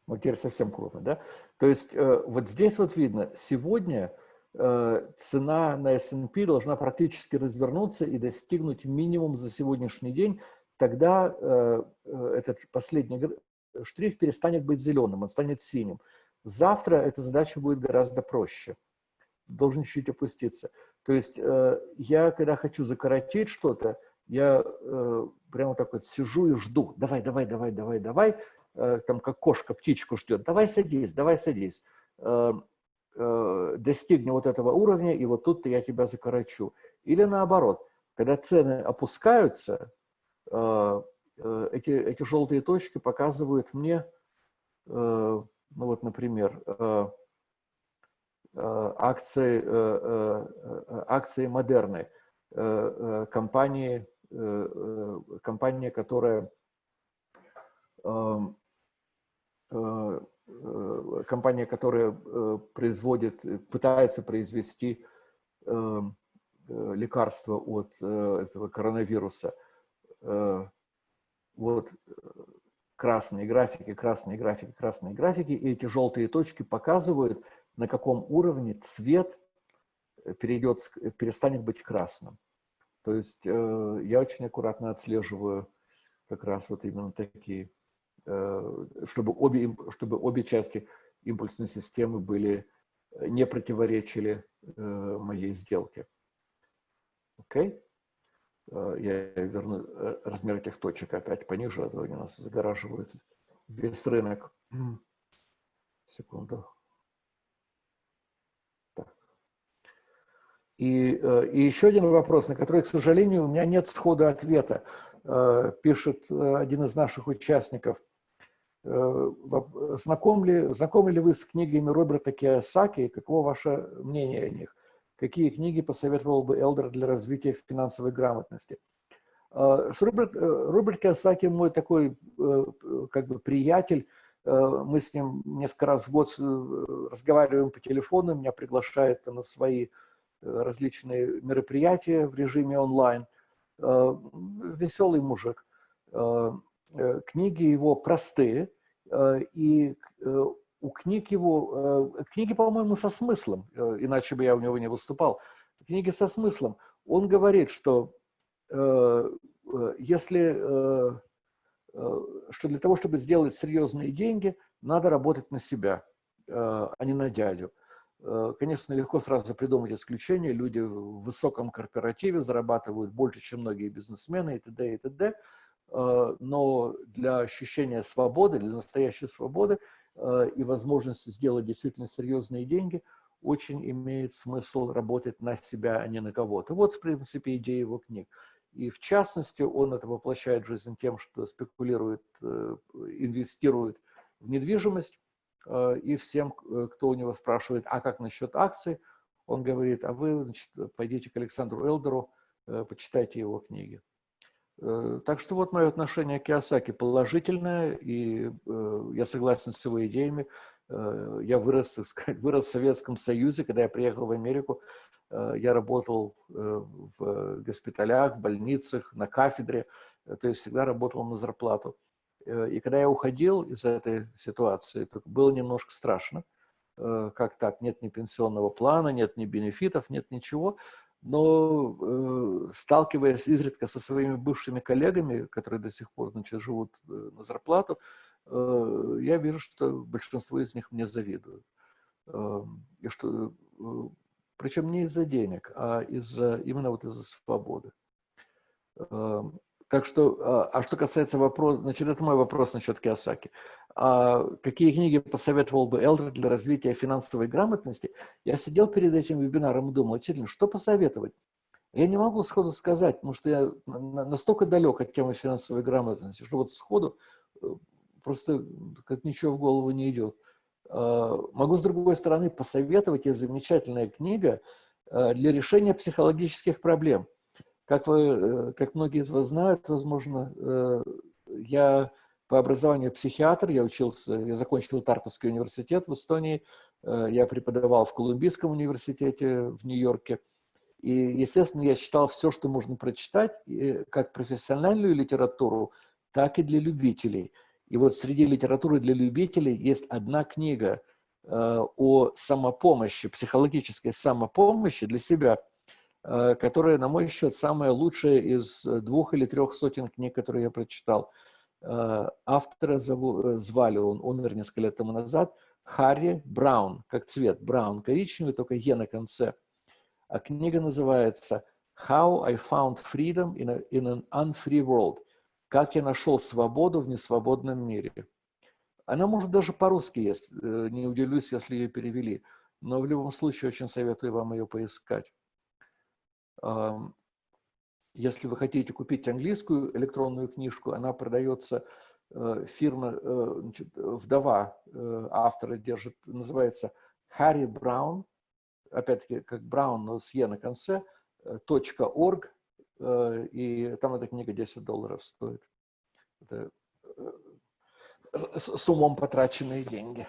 Вот теперь совсем крупно, да? То есть э, вот здесь вот видно, сегодня э, цена на S&P должна практически развернуться и достигнуть минимум за сегодняшний день, тогда э, этот последний штрих перестанет быть зеленым, он станет синим. Завтра эта задача будет гораздо проще должен чуть-чуть опуститься. То есть я, когда хочу закоротить что-то, я прямо так вот сижу и жду. Давай, давай, давай, давай, давай. Э, там как кошка птичку ждет. Давай садись, давай садись. Достигни вот этого уровня, и вот тут я тебя закорочу. Или наоборот, когда цены опускаются, эти, эти желтые точки показывают мне, ну вот, например, Э, акции, э, э, акции Модерны, компании, компания, которая компания, которая производит, пытается произвести лекарство от этого коронавируса. Вот красные графики, красные графики, красные графики, и эти желтые точки показывают, на каком уровне цвет э, перейдет, э, перестанет быть красным. То есть э, я очень аккуратно отслеживаю как раз вот именно такие, э, чтобы, обе, чтобы обе части импульсной системы были, э, не противоречили э, моей сделке. Окей? Okay? Я верну размер этих точек опять пониже, а то они нас загораживают весь рынок. Секунду. И, э, и еще один вопрос, на который, к сожалению, у меня нет схода ответа. Э, пишет э, один из наших участников. Знакомы ли, знакомы ли вы с книгами Роберта Киосаки? Каково ваше мнение о них? Какие книги посоветовал бы Элдер для развития финансовой грамотности? Роберт, Роберт Киосаки мой такой как бы приятель, Э, мы с ним несколько раз в год э, разговариваем по телефону, меня приглашает на свои э, различные мероприятия в режиме онлайн. Веселый мужик. Книги его простые, и у книг его, книги, по-моему, со смыслом, иначе бы я у него не выступал. Книги со смыслом. Он говорит, что если Э, что для того, чтобы сделать серьезные деньги, надо работать на себя, э, а не на дядю. Э, конечно, легко сразу придумать исключение. Люди в высоком корпоративе зарабатывают больше, чем многие бизнесмены и т.д. и т.д. Но для ощущения свободы, для настоящей свободы и возможности сделать действительно серьезные деньги, очень имеет смысл работать на себя, а не на кого-то. Вот, в принципе, идея его книг. И в частности, он это воплощает в жизнь тем, что спекулирует, э, инвестирует в недвижимость. Э, и всем, э, кто у него спрашивает, а как насчет акций, он говорит, а вы значит, пойдите к Александру Элдеру, почитайте его книги. Так что вот мое отношение к Киосаки положительное, и я согласен с его идеями. Я вырос, сказать, вырос в Советском Союзе, когда я приехал в Америку, Э, я работал э, в госпиталях, в больницах, на кафедре, э, то есть всегда работал на зарплату. И когда я уходил из этой ситуации, было немножко страшно. Как так? Нет ни пенсионного плана, нет ни бенефитов, нет ничего. Но сталкиваясь изредка со своими бывшими коллегами, которые до сих пор значит, живут на зарплату, я вижу, что большинство из них мне завидуют. И что причем не из-за денег, а из-за именно вот из-за свободы. Эм, так что, а, а что касается вопроса, значит, это мой вопрос насчет Киосаки. А какие книги посоветовал бы Элдер для развития финансовой грамотности? Я сидел перед этим вебинаром и думал, действительно, что посоветовать? Я не могу сходу сказать, потому что я настолько далек от темы финансовой грамотности, что вот сходу э, просто как ничего в голову не идет. Э, могу, с другой стороны, посоветовать, есть замечательная книга э, для решения психологических проблем. Как, вы, э, как многие из вас знают, возможно, я по образованию психиатр, я учился, я закончил Тартовский университет в Эстонии, я преподавал в Колумбийском университете в Нью-Йорке. И, естественно, я читал все, что можно прочитать, как профессиональную литературу, так и для любителей – и вот среди литературы для любителей есть одна книга э, о самопомощи, психологической самопомощи для себя, э, которая, на мой счет, самая лучшая из двух или трех сотен книг, которые я прочитал. Э, автора зову, звали, он умер несколько лет тому назад, Харри Браун, как цвет, Браун, коричневый, только Е на конце. А книга называется «How I Found Freedom in, a, in an Unfree World» Как я нашел свободу в несвободном мире. Она, может, даже по-русски есть, э, не удивлюсь, если ее перевели. Но в любом случае очень советую вам ее поискать. Если вы хотите купить английскую электронную книжку, она продается, э, фирма, э, значит, вдова автора держит, называется Харри Браун, опять-таки как Браун, но с Е на конце, .org, Э, и там эта книга 10 долларов стоит. Это э, с умом потраченные деньги.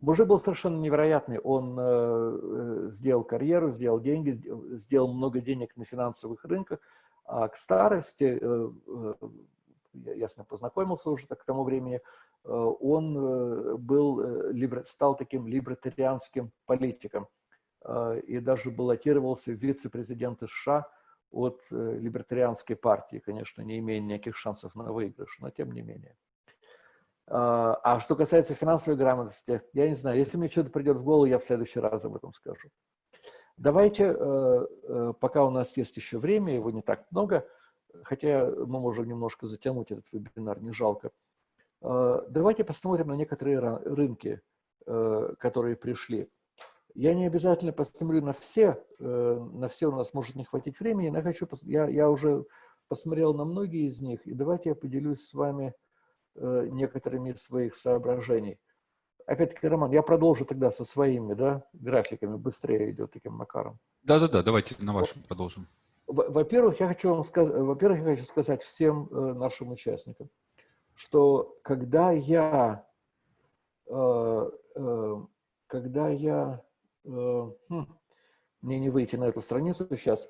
Мужик был совершенно невероятный. Он э, сделал карьеру, сделал деньги, сделал много денег на финансовых рынках, а к старости, я, ясно, познакомился уже так к тому времени, он был, стал таким либертарианским политиком и даже баллотировался в вице-президенты США от э, либертарианской партии, конечно, не имея никаких шансов на выигрыш, но тем не менее. А, а что касается финансовой грамотности, я не знаю, если мне что-то придет в голову, я в следующий раз об этом скажу. Давайте, э, э, пока у нас есть еще время, его не так много, хотя мы можем немножко затянуть этот вебинар, не жалко. Давайте посмотрим на некоторые рынки, которые пришли. Я не обязательно посмотрю на все, на все у нас может не хватить времени, но я, хочу, я, я уже посмотрел на многие из них, и давайте я поделюсь с вами некоторыми из своих соображений. Опять-таки, Роман, я продолжу тогда со своими да, графиками, быстрее идет таким макаром. Да-да-да, давайте на вашем продолжим. Во-первых, я хочу вам сказать, во-первых, я хочу сказать всем э, нашим участникам, что когда я, э, э, когда я, э, хм, мне не выйти на эту страницу сейчас,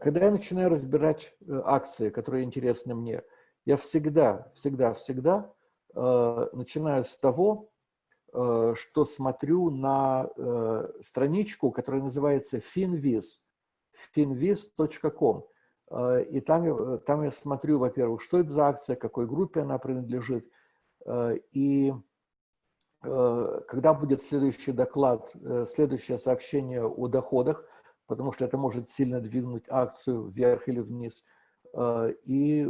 когда я начинаю разбирать э, акции, которые интересны мне, я всегда, всегда, всегда э, начинаю с того, Э, что смотрю на э, страничку, которая называется finviz, finviz.com. Э, и там, там я смотрю, во-первых, что это за акция, какой группе она принадлежит. И когда будет следующий доклад, следующее сообщение о доходах, потому что это может сильно двинуть акцию вверх или вниз. И,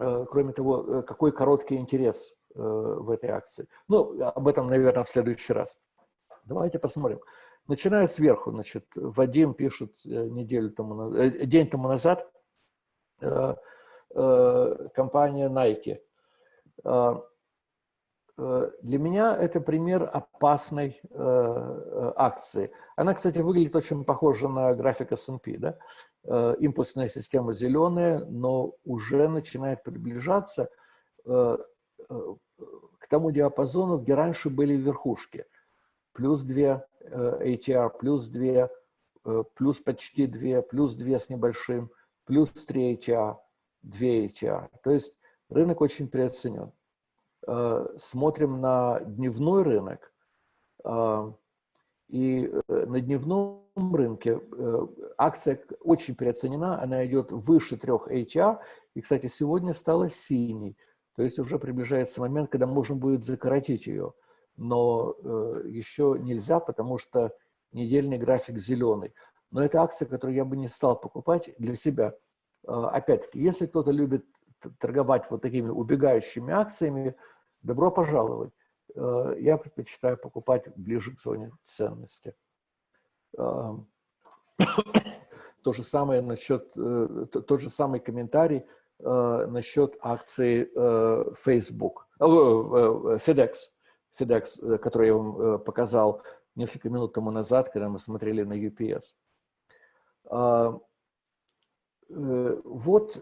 кроме того, какой короткий интерес Э, в этой акции. Ну, об этом, наверное, в следующий раз. Давайте посмотрим. Начиная сверху, значит, Вадим пишет э, неделю тому, э, день тому назад, компания Nike. Для меня это пример опасной акции. Она, кстати, выглядит очень похоже на график S&P. Да? Импульсная система зеленая, но уже начинает приближаться Э, к тому диапазону, где раньше были верхушки. Плюс 2 ATR, э, плюс 2, э, плюс почти 2, плюс 2 с небольшим, плюс 3 ATR, 2 ATR. То есть рынок очень переоценен. Смотрим на дневной рынок. И на дневном рынке акция очень переоценена, она идет выше 3 ATR. И, кстати, сегодня стала синей. То есть уже приближается момент, когда можно будет закоротить ее. Но э, еще нельзя, потому что недельный график зеленый. Но это акция, которую я бы не стал покупать для себя. Э, Опять-таки, если кто-то любит торговать вот такими убегающими акциями, добро пожаловать. Э, я предпочитаю покупать ближе к зоне ценности. Э, то же самое насчет, э, тот же самый комментарий – насчет акции Facebook, FedEx, FedEx, который я вам показал несколько минут тому назад, когда мы смотрели на UPS. Вот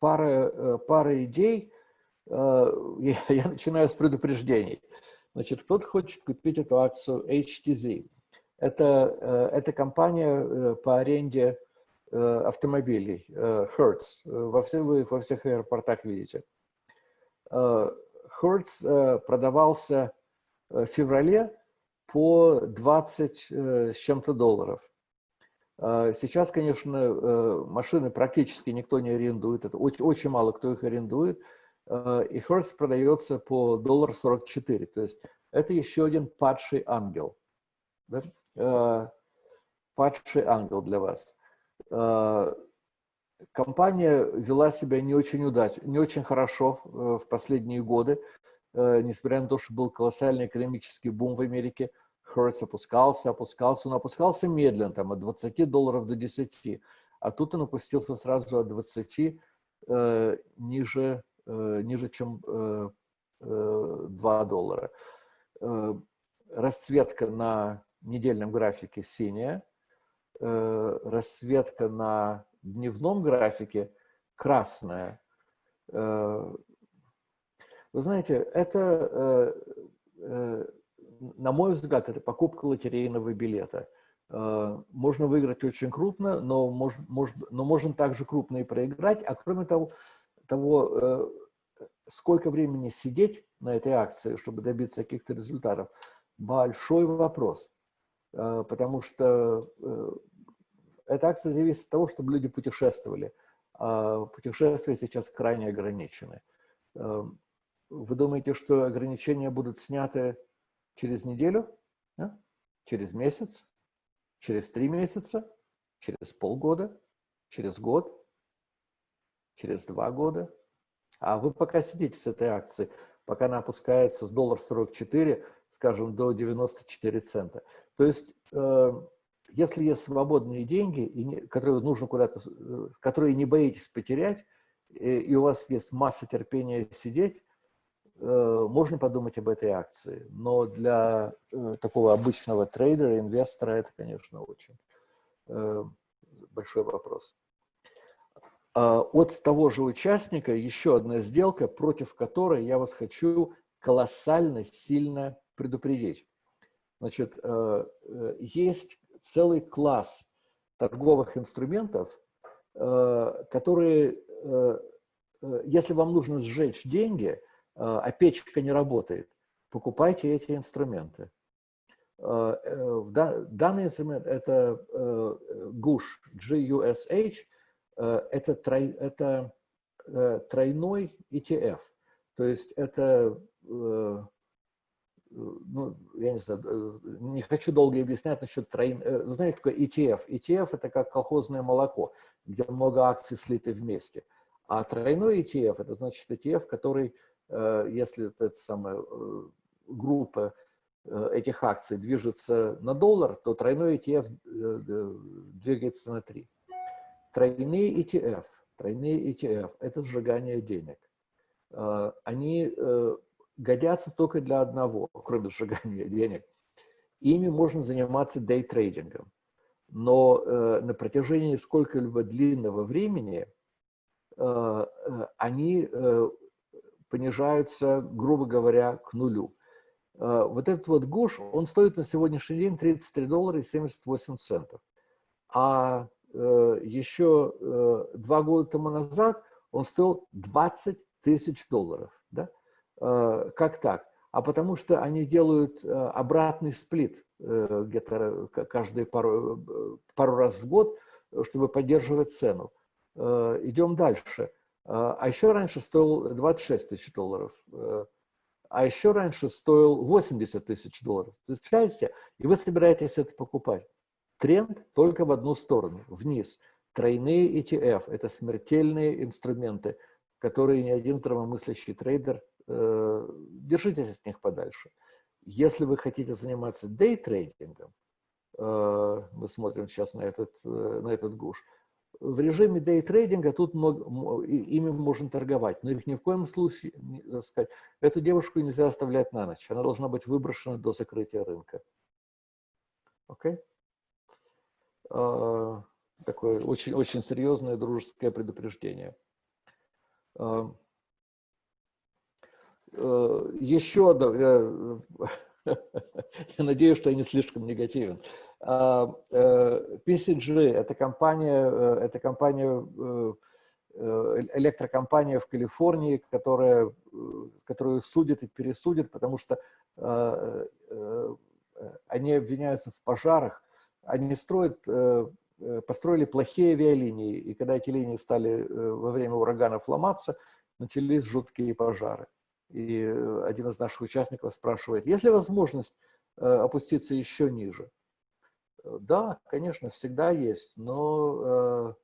пара, э, пара идей. Э, я, я начинаю с предупреждений. Значит, кто-то хочет купить эту акцию HTZ. Это, э, это компания э, по аренде Э, автомобилей, э, Hertz, э, во всех, вы во всех аэропортах видите. Hertz продавался в феврале по 20 с чем-то долларов. Сейчас, конечно, машины практически никто не арендует, это очень, очень мало кто их арендует, и Hertz продается по доллар 44, то есть это еще один падший ангел. Да? Падший ангел для вас. Э, компания вела себя не очень удачно, не очень хорошо э, в последние годы, э, несмотря на то, что был колоссальный экономический бум в Америке. Hertz опускался, опускался, но опускался медленно, там, от 20 долларов до 10. А тут он опустился сразу от 20 э, ниже, э, ниже, чем э, э, 2 доллара. Э, расцветка на недельном графике синяя, э, расцветка на дневном графике красная. Э, вы знаете, это, э, э, на мой взгляд, это покупка лотерейного билета. Э, можно выиграть очень крупно, но, мож, мож, но можно также крупно и проиграть. А кроме того, того э, сколько времени сидеть на этой акции, чтобы добиться каких-то результатов, большой вопрос. Э, потому что эта акция зависит от того, чтобы люди путешествовали. А путешествия сейчас крайне ограничены. Вы думаете, что ограничения будут сняты через неделю, да? через месяц, через три месяца, через полгода, через год, через два года? А вы пока сидите с этой акцией, пока она опускается с доллар 44, скажем, до 94 цента. То есть, э, если есть свободные деньги, которые нужно куда-то, э, которые не боитесь потерять, и у вас есть масса терпения сидеть, можно подумать об этой акции. Но для такого обычного трейдера, инвестора, это, конечно, очень большой вопрос. А, от того же участника еще одна сделка, против которой я вас хочу колоссально сильно предупредить. Значит, э, э, есть целый класс торговых инструментов, э, которые, если вам нужно сжечь деньги, а печка не работает, покупайте эти инструменты. Данный инструмент – это GUSH, G-U-S-H, это, трой, это тройной ETF. То есть это ну, я не знаю, э, не хочу долго объяснять насчет троин... Э, знаете, такое ETF? ETF – это как колхозное молоко, где много акций слиты вместе. А тройной ETF – это значит ETF, который, э, если эта самая группа этих акций движется на доллар, то тройной ETF двигается на 3. Тройные ETF, тройные ETF – это сжигание денег. Они годятся только для одного, кроме сжигания денег. Ими можно заниматься дейтрейдингом. Но э, на протяжении сколько-либо длинного времени э, э, они э, понижаются, грубо говоря, к нулю. Э, вот этот вот гуш, он стоит на сегодняшний день 33 доллара и 78 центов. А э, еще э, два года тому назад он стоил 20 тысяч долларов. Да? Как так? А потому что они делают обратный сплит где-то каждые пару, пару раз в год, чтобы поддерживать цену. Идем дальше. А еще раньше стоил 26 тысяч долларов. А еще раньше стоил 80 тысяч долларов. Представляете? И вы собираетесь это покупать. Тренд только в одну сторону, вниз. Тройные ETF – это смертельные инструменты, которые ни один здравомыслящий трейдер Э, держитесь от них подальше. Если вы хотите заниматься дейтрейдингом, э, мы смотрим сейчас на этот, э, на этот гуш, в режиме дейтрейдинга тут много, ими можно торговать, но их ни в коем случае, так сказать, эту девушку нельзя оставлять на ночь, она должна быть выброшена до закрытия рынка. Окей? Okay? Такое очень, очень серьезное дружеское предупреждение. Э, еще одно, я надеюсь, что я не слишком негативен. А, э, PCG – это компания, э, это компания, электрокомпания в Калифорнии, которая, которую судят и пересудят, потому что они обвиняются в пожарах. Они строят, построили плохие авиалинии, и когда эти линии стали во время ураганов ломаться, начались жуткие пожары. И э, один из наших участников спрашивает, есть ли возможность э, опуститься еще ниже? Э, да, конечно, всегда есть, но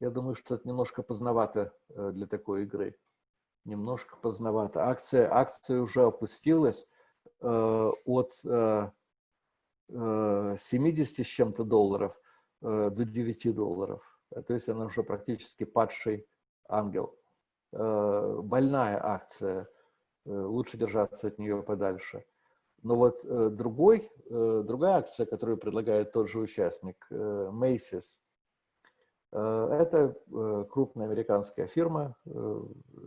я думаю, что это немножко поздновато для такой игры. Немножко поздновато. Акция, акция уже опустилась от 70 с чем-то долларов до 9 долларов. То есть она уже практически падший ангел. Больная акция – лучше держаться от нее подальше. Но вот э, другой, э, другая акция, которую предлагает тот же участник, Macy's, это крупная американская фирма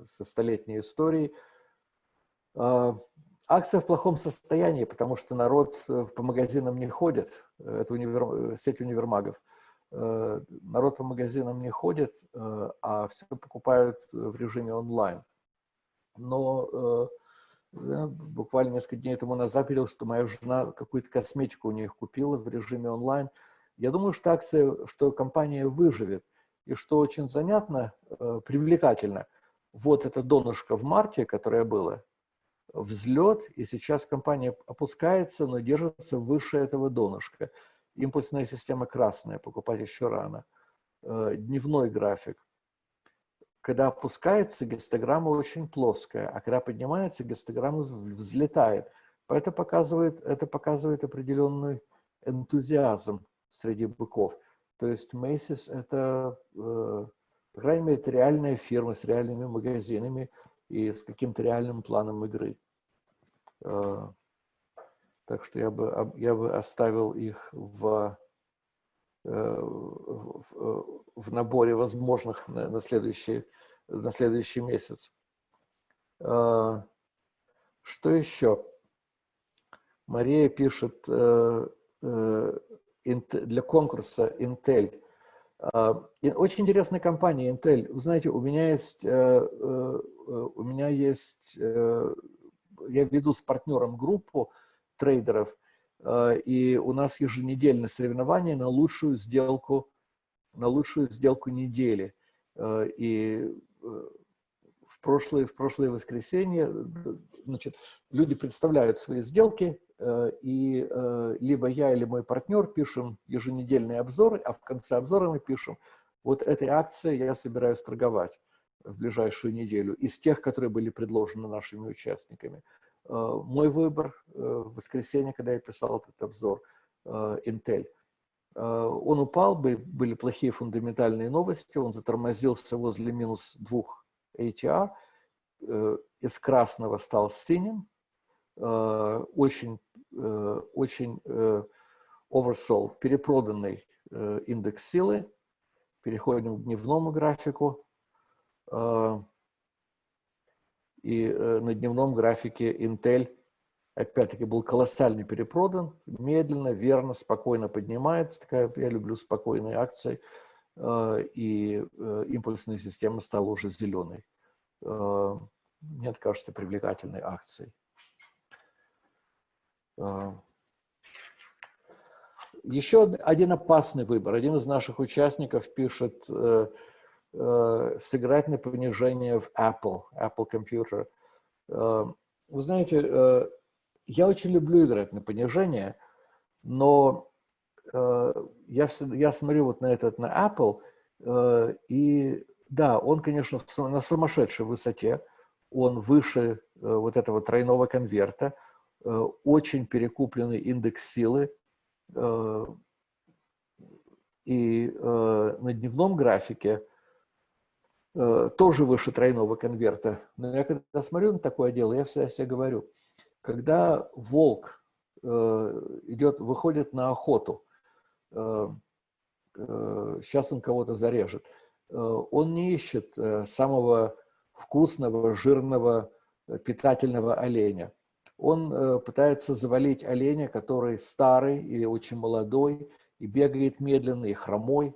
со столетней историей. Акция в плохом состоянии, потому что народ по магазинам не ходит. Это универ... сеть универмагов. Народ по магазинам не ходит, а все покупают в режиме онлайн но э, буквально несколько дней тому назад видел, что моя жена какую-то косметику у них купила в режиме онлайн. Я думаю, что акция, что компания выживет. И что очень занятно, э, привлекательно, вот это донышко в марте, которое было, взлет, и сейчас компания опускается, но держится выше этого донышка. Импульсная система красная, покупать еще рано. Э, дневной график. Когда опускается, гистограмма очень плоская, а когда поднимается, гистограмма взлетает. Это показывает, это показывает определенный энтузиазм среди быков. То есть Macy's – это, э, по крайней мере, реальная фирма с реальными магазинами и с каким-то реальным планом игры. Э, так что я бы, я бы оставил их в, в, в наборе возможных на, на, следующий, на следующий месяц. Что еще? Мария пишет э, э, для конкурса Intel. А, очень интересная компания Intel. Вы знаете, у меня есть, э, у меня есть, я веду с партнером группу трейдеров, и у нас еженедельное соревнование на лучшую сделку, на лучшую сделку недели. И в прошлое, в прошлое воскресенье значит, люди представляют свои сделки, Э, и э, либо я или мой партнер пишем еженедельные обзоры, а в конце обзора мы пишем, вот этой акции я собираюсь торговать в ближайшую неделю из тех, которые были предложены нашими участниками. Э, мой выбор в воскресенье, когда я писал этот обзор, Intel. Он упал, были плохие фундаментальные новости, он затормозился возле минус 2 ATR, из красного стал синим, очень Э, очень э, oversold, перепроданный э, индекс силы. Переходим к дневному графику. И на дневном графике Intel опять-таки был колоссально перепродан, медленно, верно, спокойно поднимается. Такая, я люблю спокойные акции. И импульсная система стала уже зеленой. Мне это кажется привлекательной акцией. Еще один опасный выбор. Один из наших участников пишет э, э, сыграть на понижение в Apple, Apple Computer. Э, вы знаете, я очень люблю играть на понижение, но я, я смотрю вот на этот, на Apple, и да, он, конечно, на сумасшедшей высоте, он выше вот этого тройного конверта, Э, очень перекупленный индекс силы. Э, и э, на дневном графике тоже выше тройного конверта. Но я когда смотрю на такое дело, я всегда себе говорю, когда волк идет, выходит на охоту, сейчас он кого-то зарежет, он не ищет самого вкусного, жирного, питательного оленя он э, пытается завалить оленя, который старый или очень молодой, и бегает медленно, и хромой.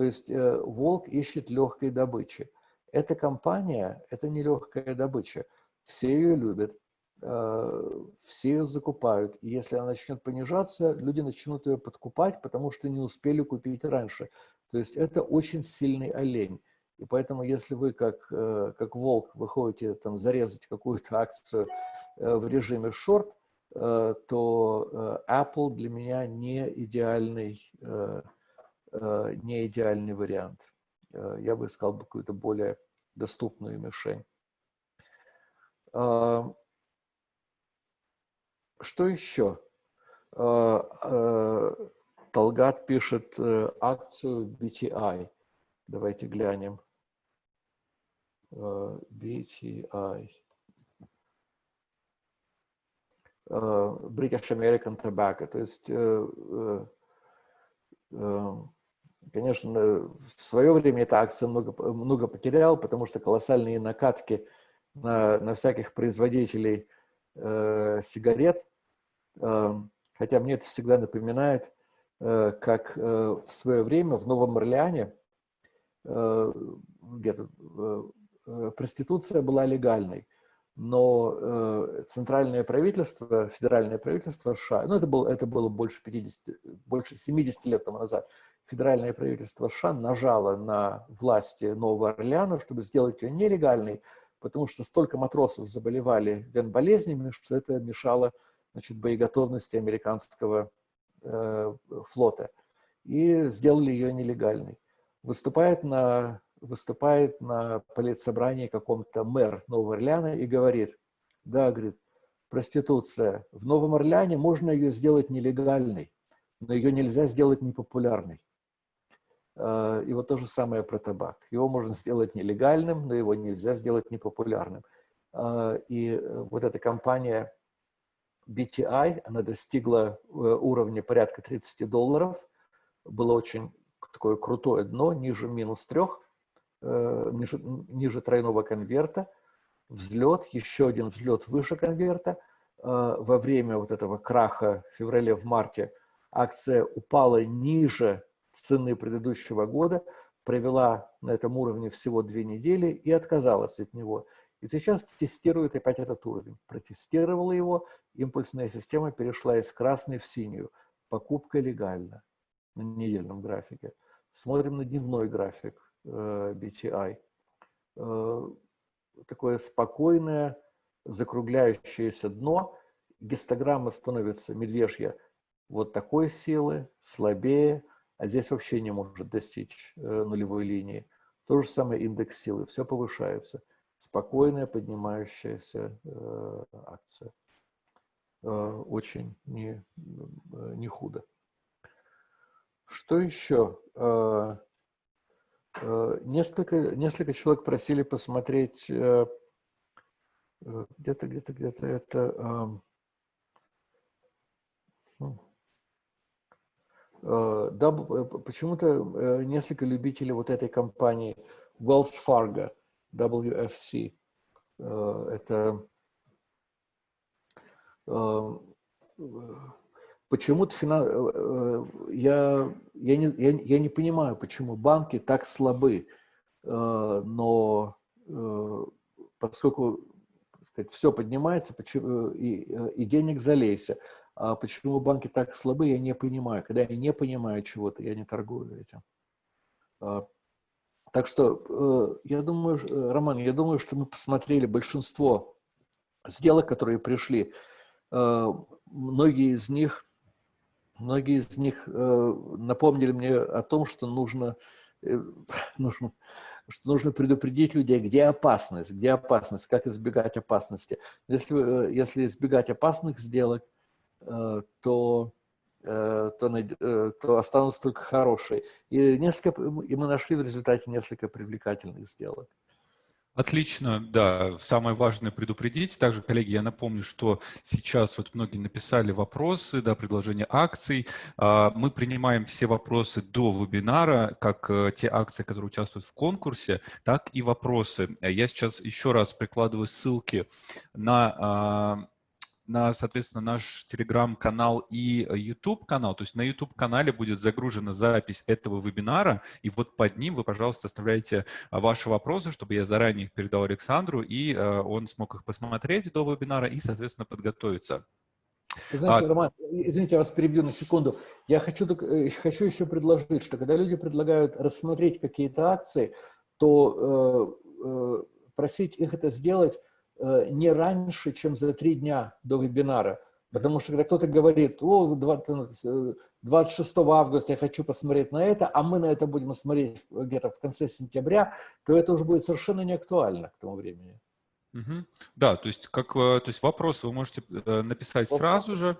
То есть э, волк ищет легкой добычи. Эта компания – это не легкая добыча. Все ее любят, э, все ее закупают. И если она начнет понижаться, люди начнут ее подкупать, потому что не успели купить раньше. То есть это очень сильный олень. И поэтому, если вы как, как волк выходите там, зарезать какую-то акцию Э, в режиме шорт, э, то э, Apple для меня не идеальный, не идеальный вариант. Я бы искал бы какую-то более доступную мишень. Что еще? Талгат пишет акцию BTI. Давайте глянем. BTI. Э, British American Tobacco. То есть, э, э, конечно, в свое время эта акция много, много потеряла, потому что колоссальные накатки на, на всяких производителей сигарет. Хотя мне это всегда напоминает, как в свое время в Новом Орлеане где-то проституция была легальной но э, центральное правительство, федеральное правительство США, ну это было, это было больше, 50, больше 70 лет тому назад, федеральное правительство США нажало на власти Нового Орлеана, чтобы сделать ее нелегальной, потому что столько матросов заболевали вен-болезнями, что это мешало значит, боеготовности американского э, флота. И сделали ее нелегальной. Выступает на выступает на политсобрании каком-то мэр Нового Орлеана и говорит, да, говорит, проституция. В Новом Орлеане можно ее сделать нелегальной, но ее нельзя сделать непопулярной. А, и вот то же самое про табак. Его можно сделать нелегальным, но его нельзя сделать непопулярным. А, и э, вот эта компания BTI, она достигла э, уровня порядка 30 долларов. Было очень такое крутое дно, ниже минус трех, э, ниже, ниже тройного конверта. Взлет, еще один взлет выше конверта. Во время вот этого краха в феврале, в марте акция упала ниже цены предыдущего года, провела на этом уровне всего две недели и отказалась от него. И сейчас тестирует опять этот уровень. Протестировала его, импульсная система перешла из красной в синюю. Покупка легальна на недельном графике. Смотрим на дневной график э, BTI. Э, такое спокойное, закругляющееся дно. Гистограмма становится медвежья вот такой силы, слабее, а здесь вообще не может достичь э, нулевой линии. То же самое индекс силы, все повышается. Спокойная поднимающаяся э, акция. Э, очень не, не худо. Что еще? Несколько, несколько человек просили посмотреть где-то, где-то, где-то это... да, э, почему-то э, несколько любителей вот этой компании Wells Fargo, WFC, это почему-то финан... я, я, не, я, я не понимаю, почему банки так слабы, но поскольку сказать, все поднимается и, и денег залейся, а почему банки так слабы, я не понимаю. Когда я не понимаю чего-то, я не торгую этим. А, так что э, я думаю, э, Роман, я думаю, что мы посмотрели большинство сделок, которые пришли. Э, многие из них, многие из них напомнили мне о том, что нужно, нужно что нужно предупредить людей, где опасность, где опасность, как избегать опасности. Если, если избегать опасных сделок, то, э, то, э, то останутся только хорошие. И, несколько, и мы нашли в результате несколько привлекательных сделок. Отлично, да. Самое важное предупредить. Также, коллеги, я напомню, что сейчас вот многие написали вопросы, да, предложения акций. А, мы принимаем все вопросы до вебинара, как те акции, которые участвуют в конкурсе, так и вопросы. Я сейчас еще раз прикладываю ссылки на а, на, соответственно, наш телеграм-канал и э, YouTube-канал. То есть на YouTube-канале будет загружена запись этого вебинара, и вот под ним вы, пожалуйста, оставляйте а, ваши вопросы, чтобы я заранее их передал Александру, и э, он смог их посмотреть до вебинара и, соответственно, подготовиться. знаете, а... Роман, извините, я вас перебью на секунду. Я хочу, э, хочу еще предложить, что когда люди предлагают рассмотреть какие-то акции, то э, э, просить их это сделать Э, не раньше, чем за три дня до вебинара. Потому что когда кто-то говорит, о, 26 э, августа я хочу посмотреть на это, а мы на это будем смотреть где-то в конце сентября, то это уже будет совершенно не актуально к тому времени. Угу. Да, то есть, как, э, то есть вопрос вы можете написать сразу же,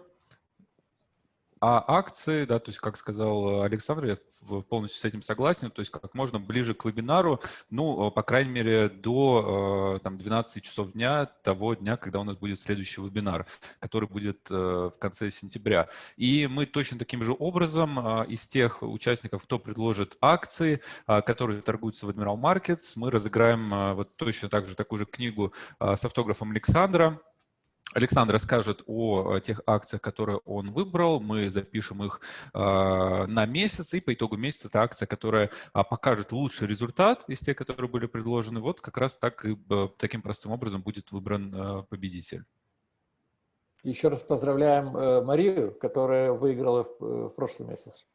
а акции, да, то есть, как сказал Александр, я полностью с этим согласен, то есть как можно ближе к вебинару, ну, по крайней мере, до э, там, 12 часов дня того дня, когда у нас будет следующий вебинар, который будет э, в конце сентября. И мы точно таким же образом э, из тех участников, кто предложит акции, которые торгуются в Admiral Markets, мы разыграем вот точно так же такую же книгу с автографом Александра, Александр расскажет о э, тех акциях, которые он выбрал. Мы запишем их э, на месяц, и по итогу месяца это акция, которая э, покажет лучший результат из тех, которые были предложены. Вот как раз так и э, таким простым образом будет выбран победитель. Еще раз поздравляем Марию, которая выиграла в, в прошлый месяц.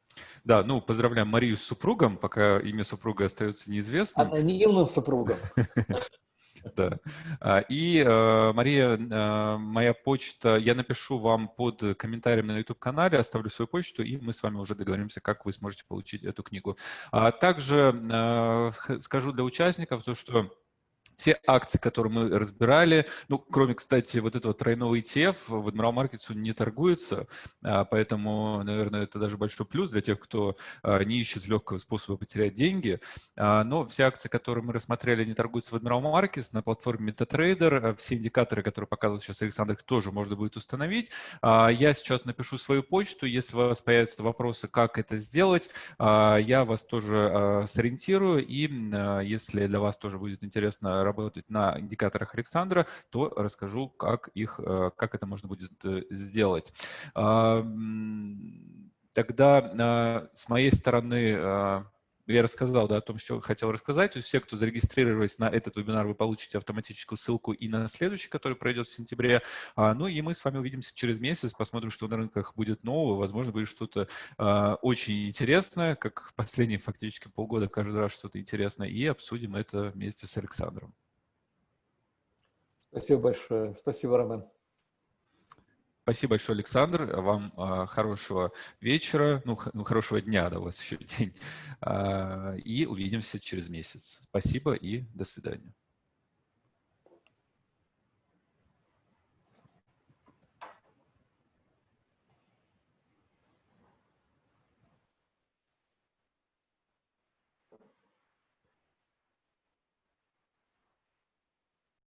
Да, ну, поздравляем Марию с супругом, пока имя супруга остается неизвестным. Анонимным супругом. Да. А, И, э, Мария, э, моя почта, я напишу вам под комментарием на YouTube-канале, оставлю свою почту, и мы с вами уже договоримся, как вы сможете получить эту книгу. А Также э, скажу для участников то, что все акции, которые мы разбирали, ну, кроме, кстати, вот этого тройного ETF, в Admiral Markets он не торгуется, а, поэтому, наверное, это даже большой плюс для тех, кто а, не ищет легкого способа потерять деньги. А, Но все акции, которые мы рассмотрели, не торгуются в Admiral Markets на платформе MetaTrader. Все индикаторы, которые показывает сейчас Александр, тоже можно будет установить. Я сейчас напишу свою почту. Если у вас появятся вопросы, как это сделать, я вас тоже сориентирую. И если для вас тоже будет интересно работать на индикаторах Александра, то расскажу, как, их, э, как это можно будет э, сделать. Тогда а, с моей стороны я рассказал да, о том, что хотел рассказать. То есть все, кто зарегистрировались на этот вебинар, вы получите автоматическую ссылку и на следующий, который пройдет в сентябре. А, Ну и мы с вами увидимся через месяц, посмотрим, что на рынках будет нового. Возможно, будет что-то а, очень интересное, как последние фактически полгода каждый раз что-то интересное, и обсудим это вместе с Александром. Спасибо большое. Спасибо, Ромен. Спасибо большое, Александр. Вам а, хорошего вечера, ну, ну, хорошего дня, да, у вас еще день. А, И увидимся через месяц. Спасибо и до свидания.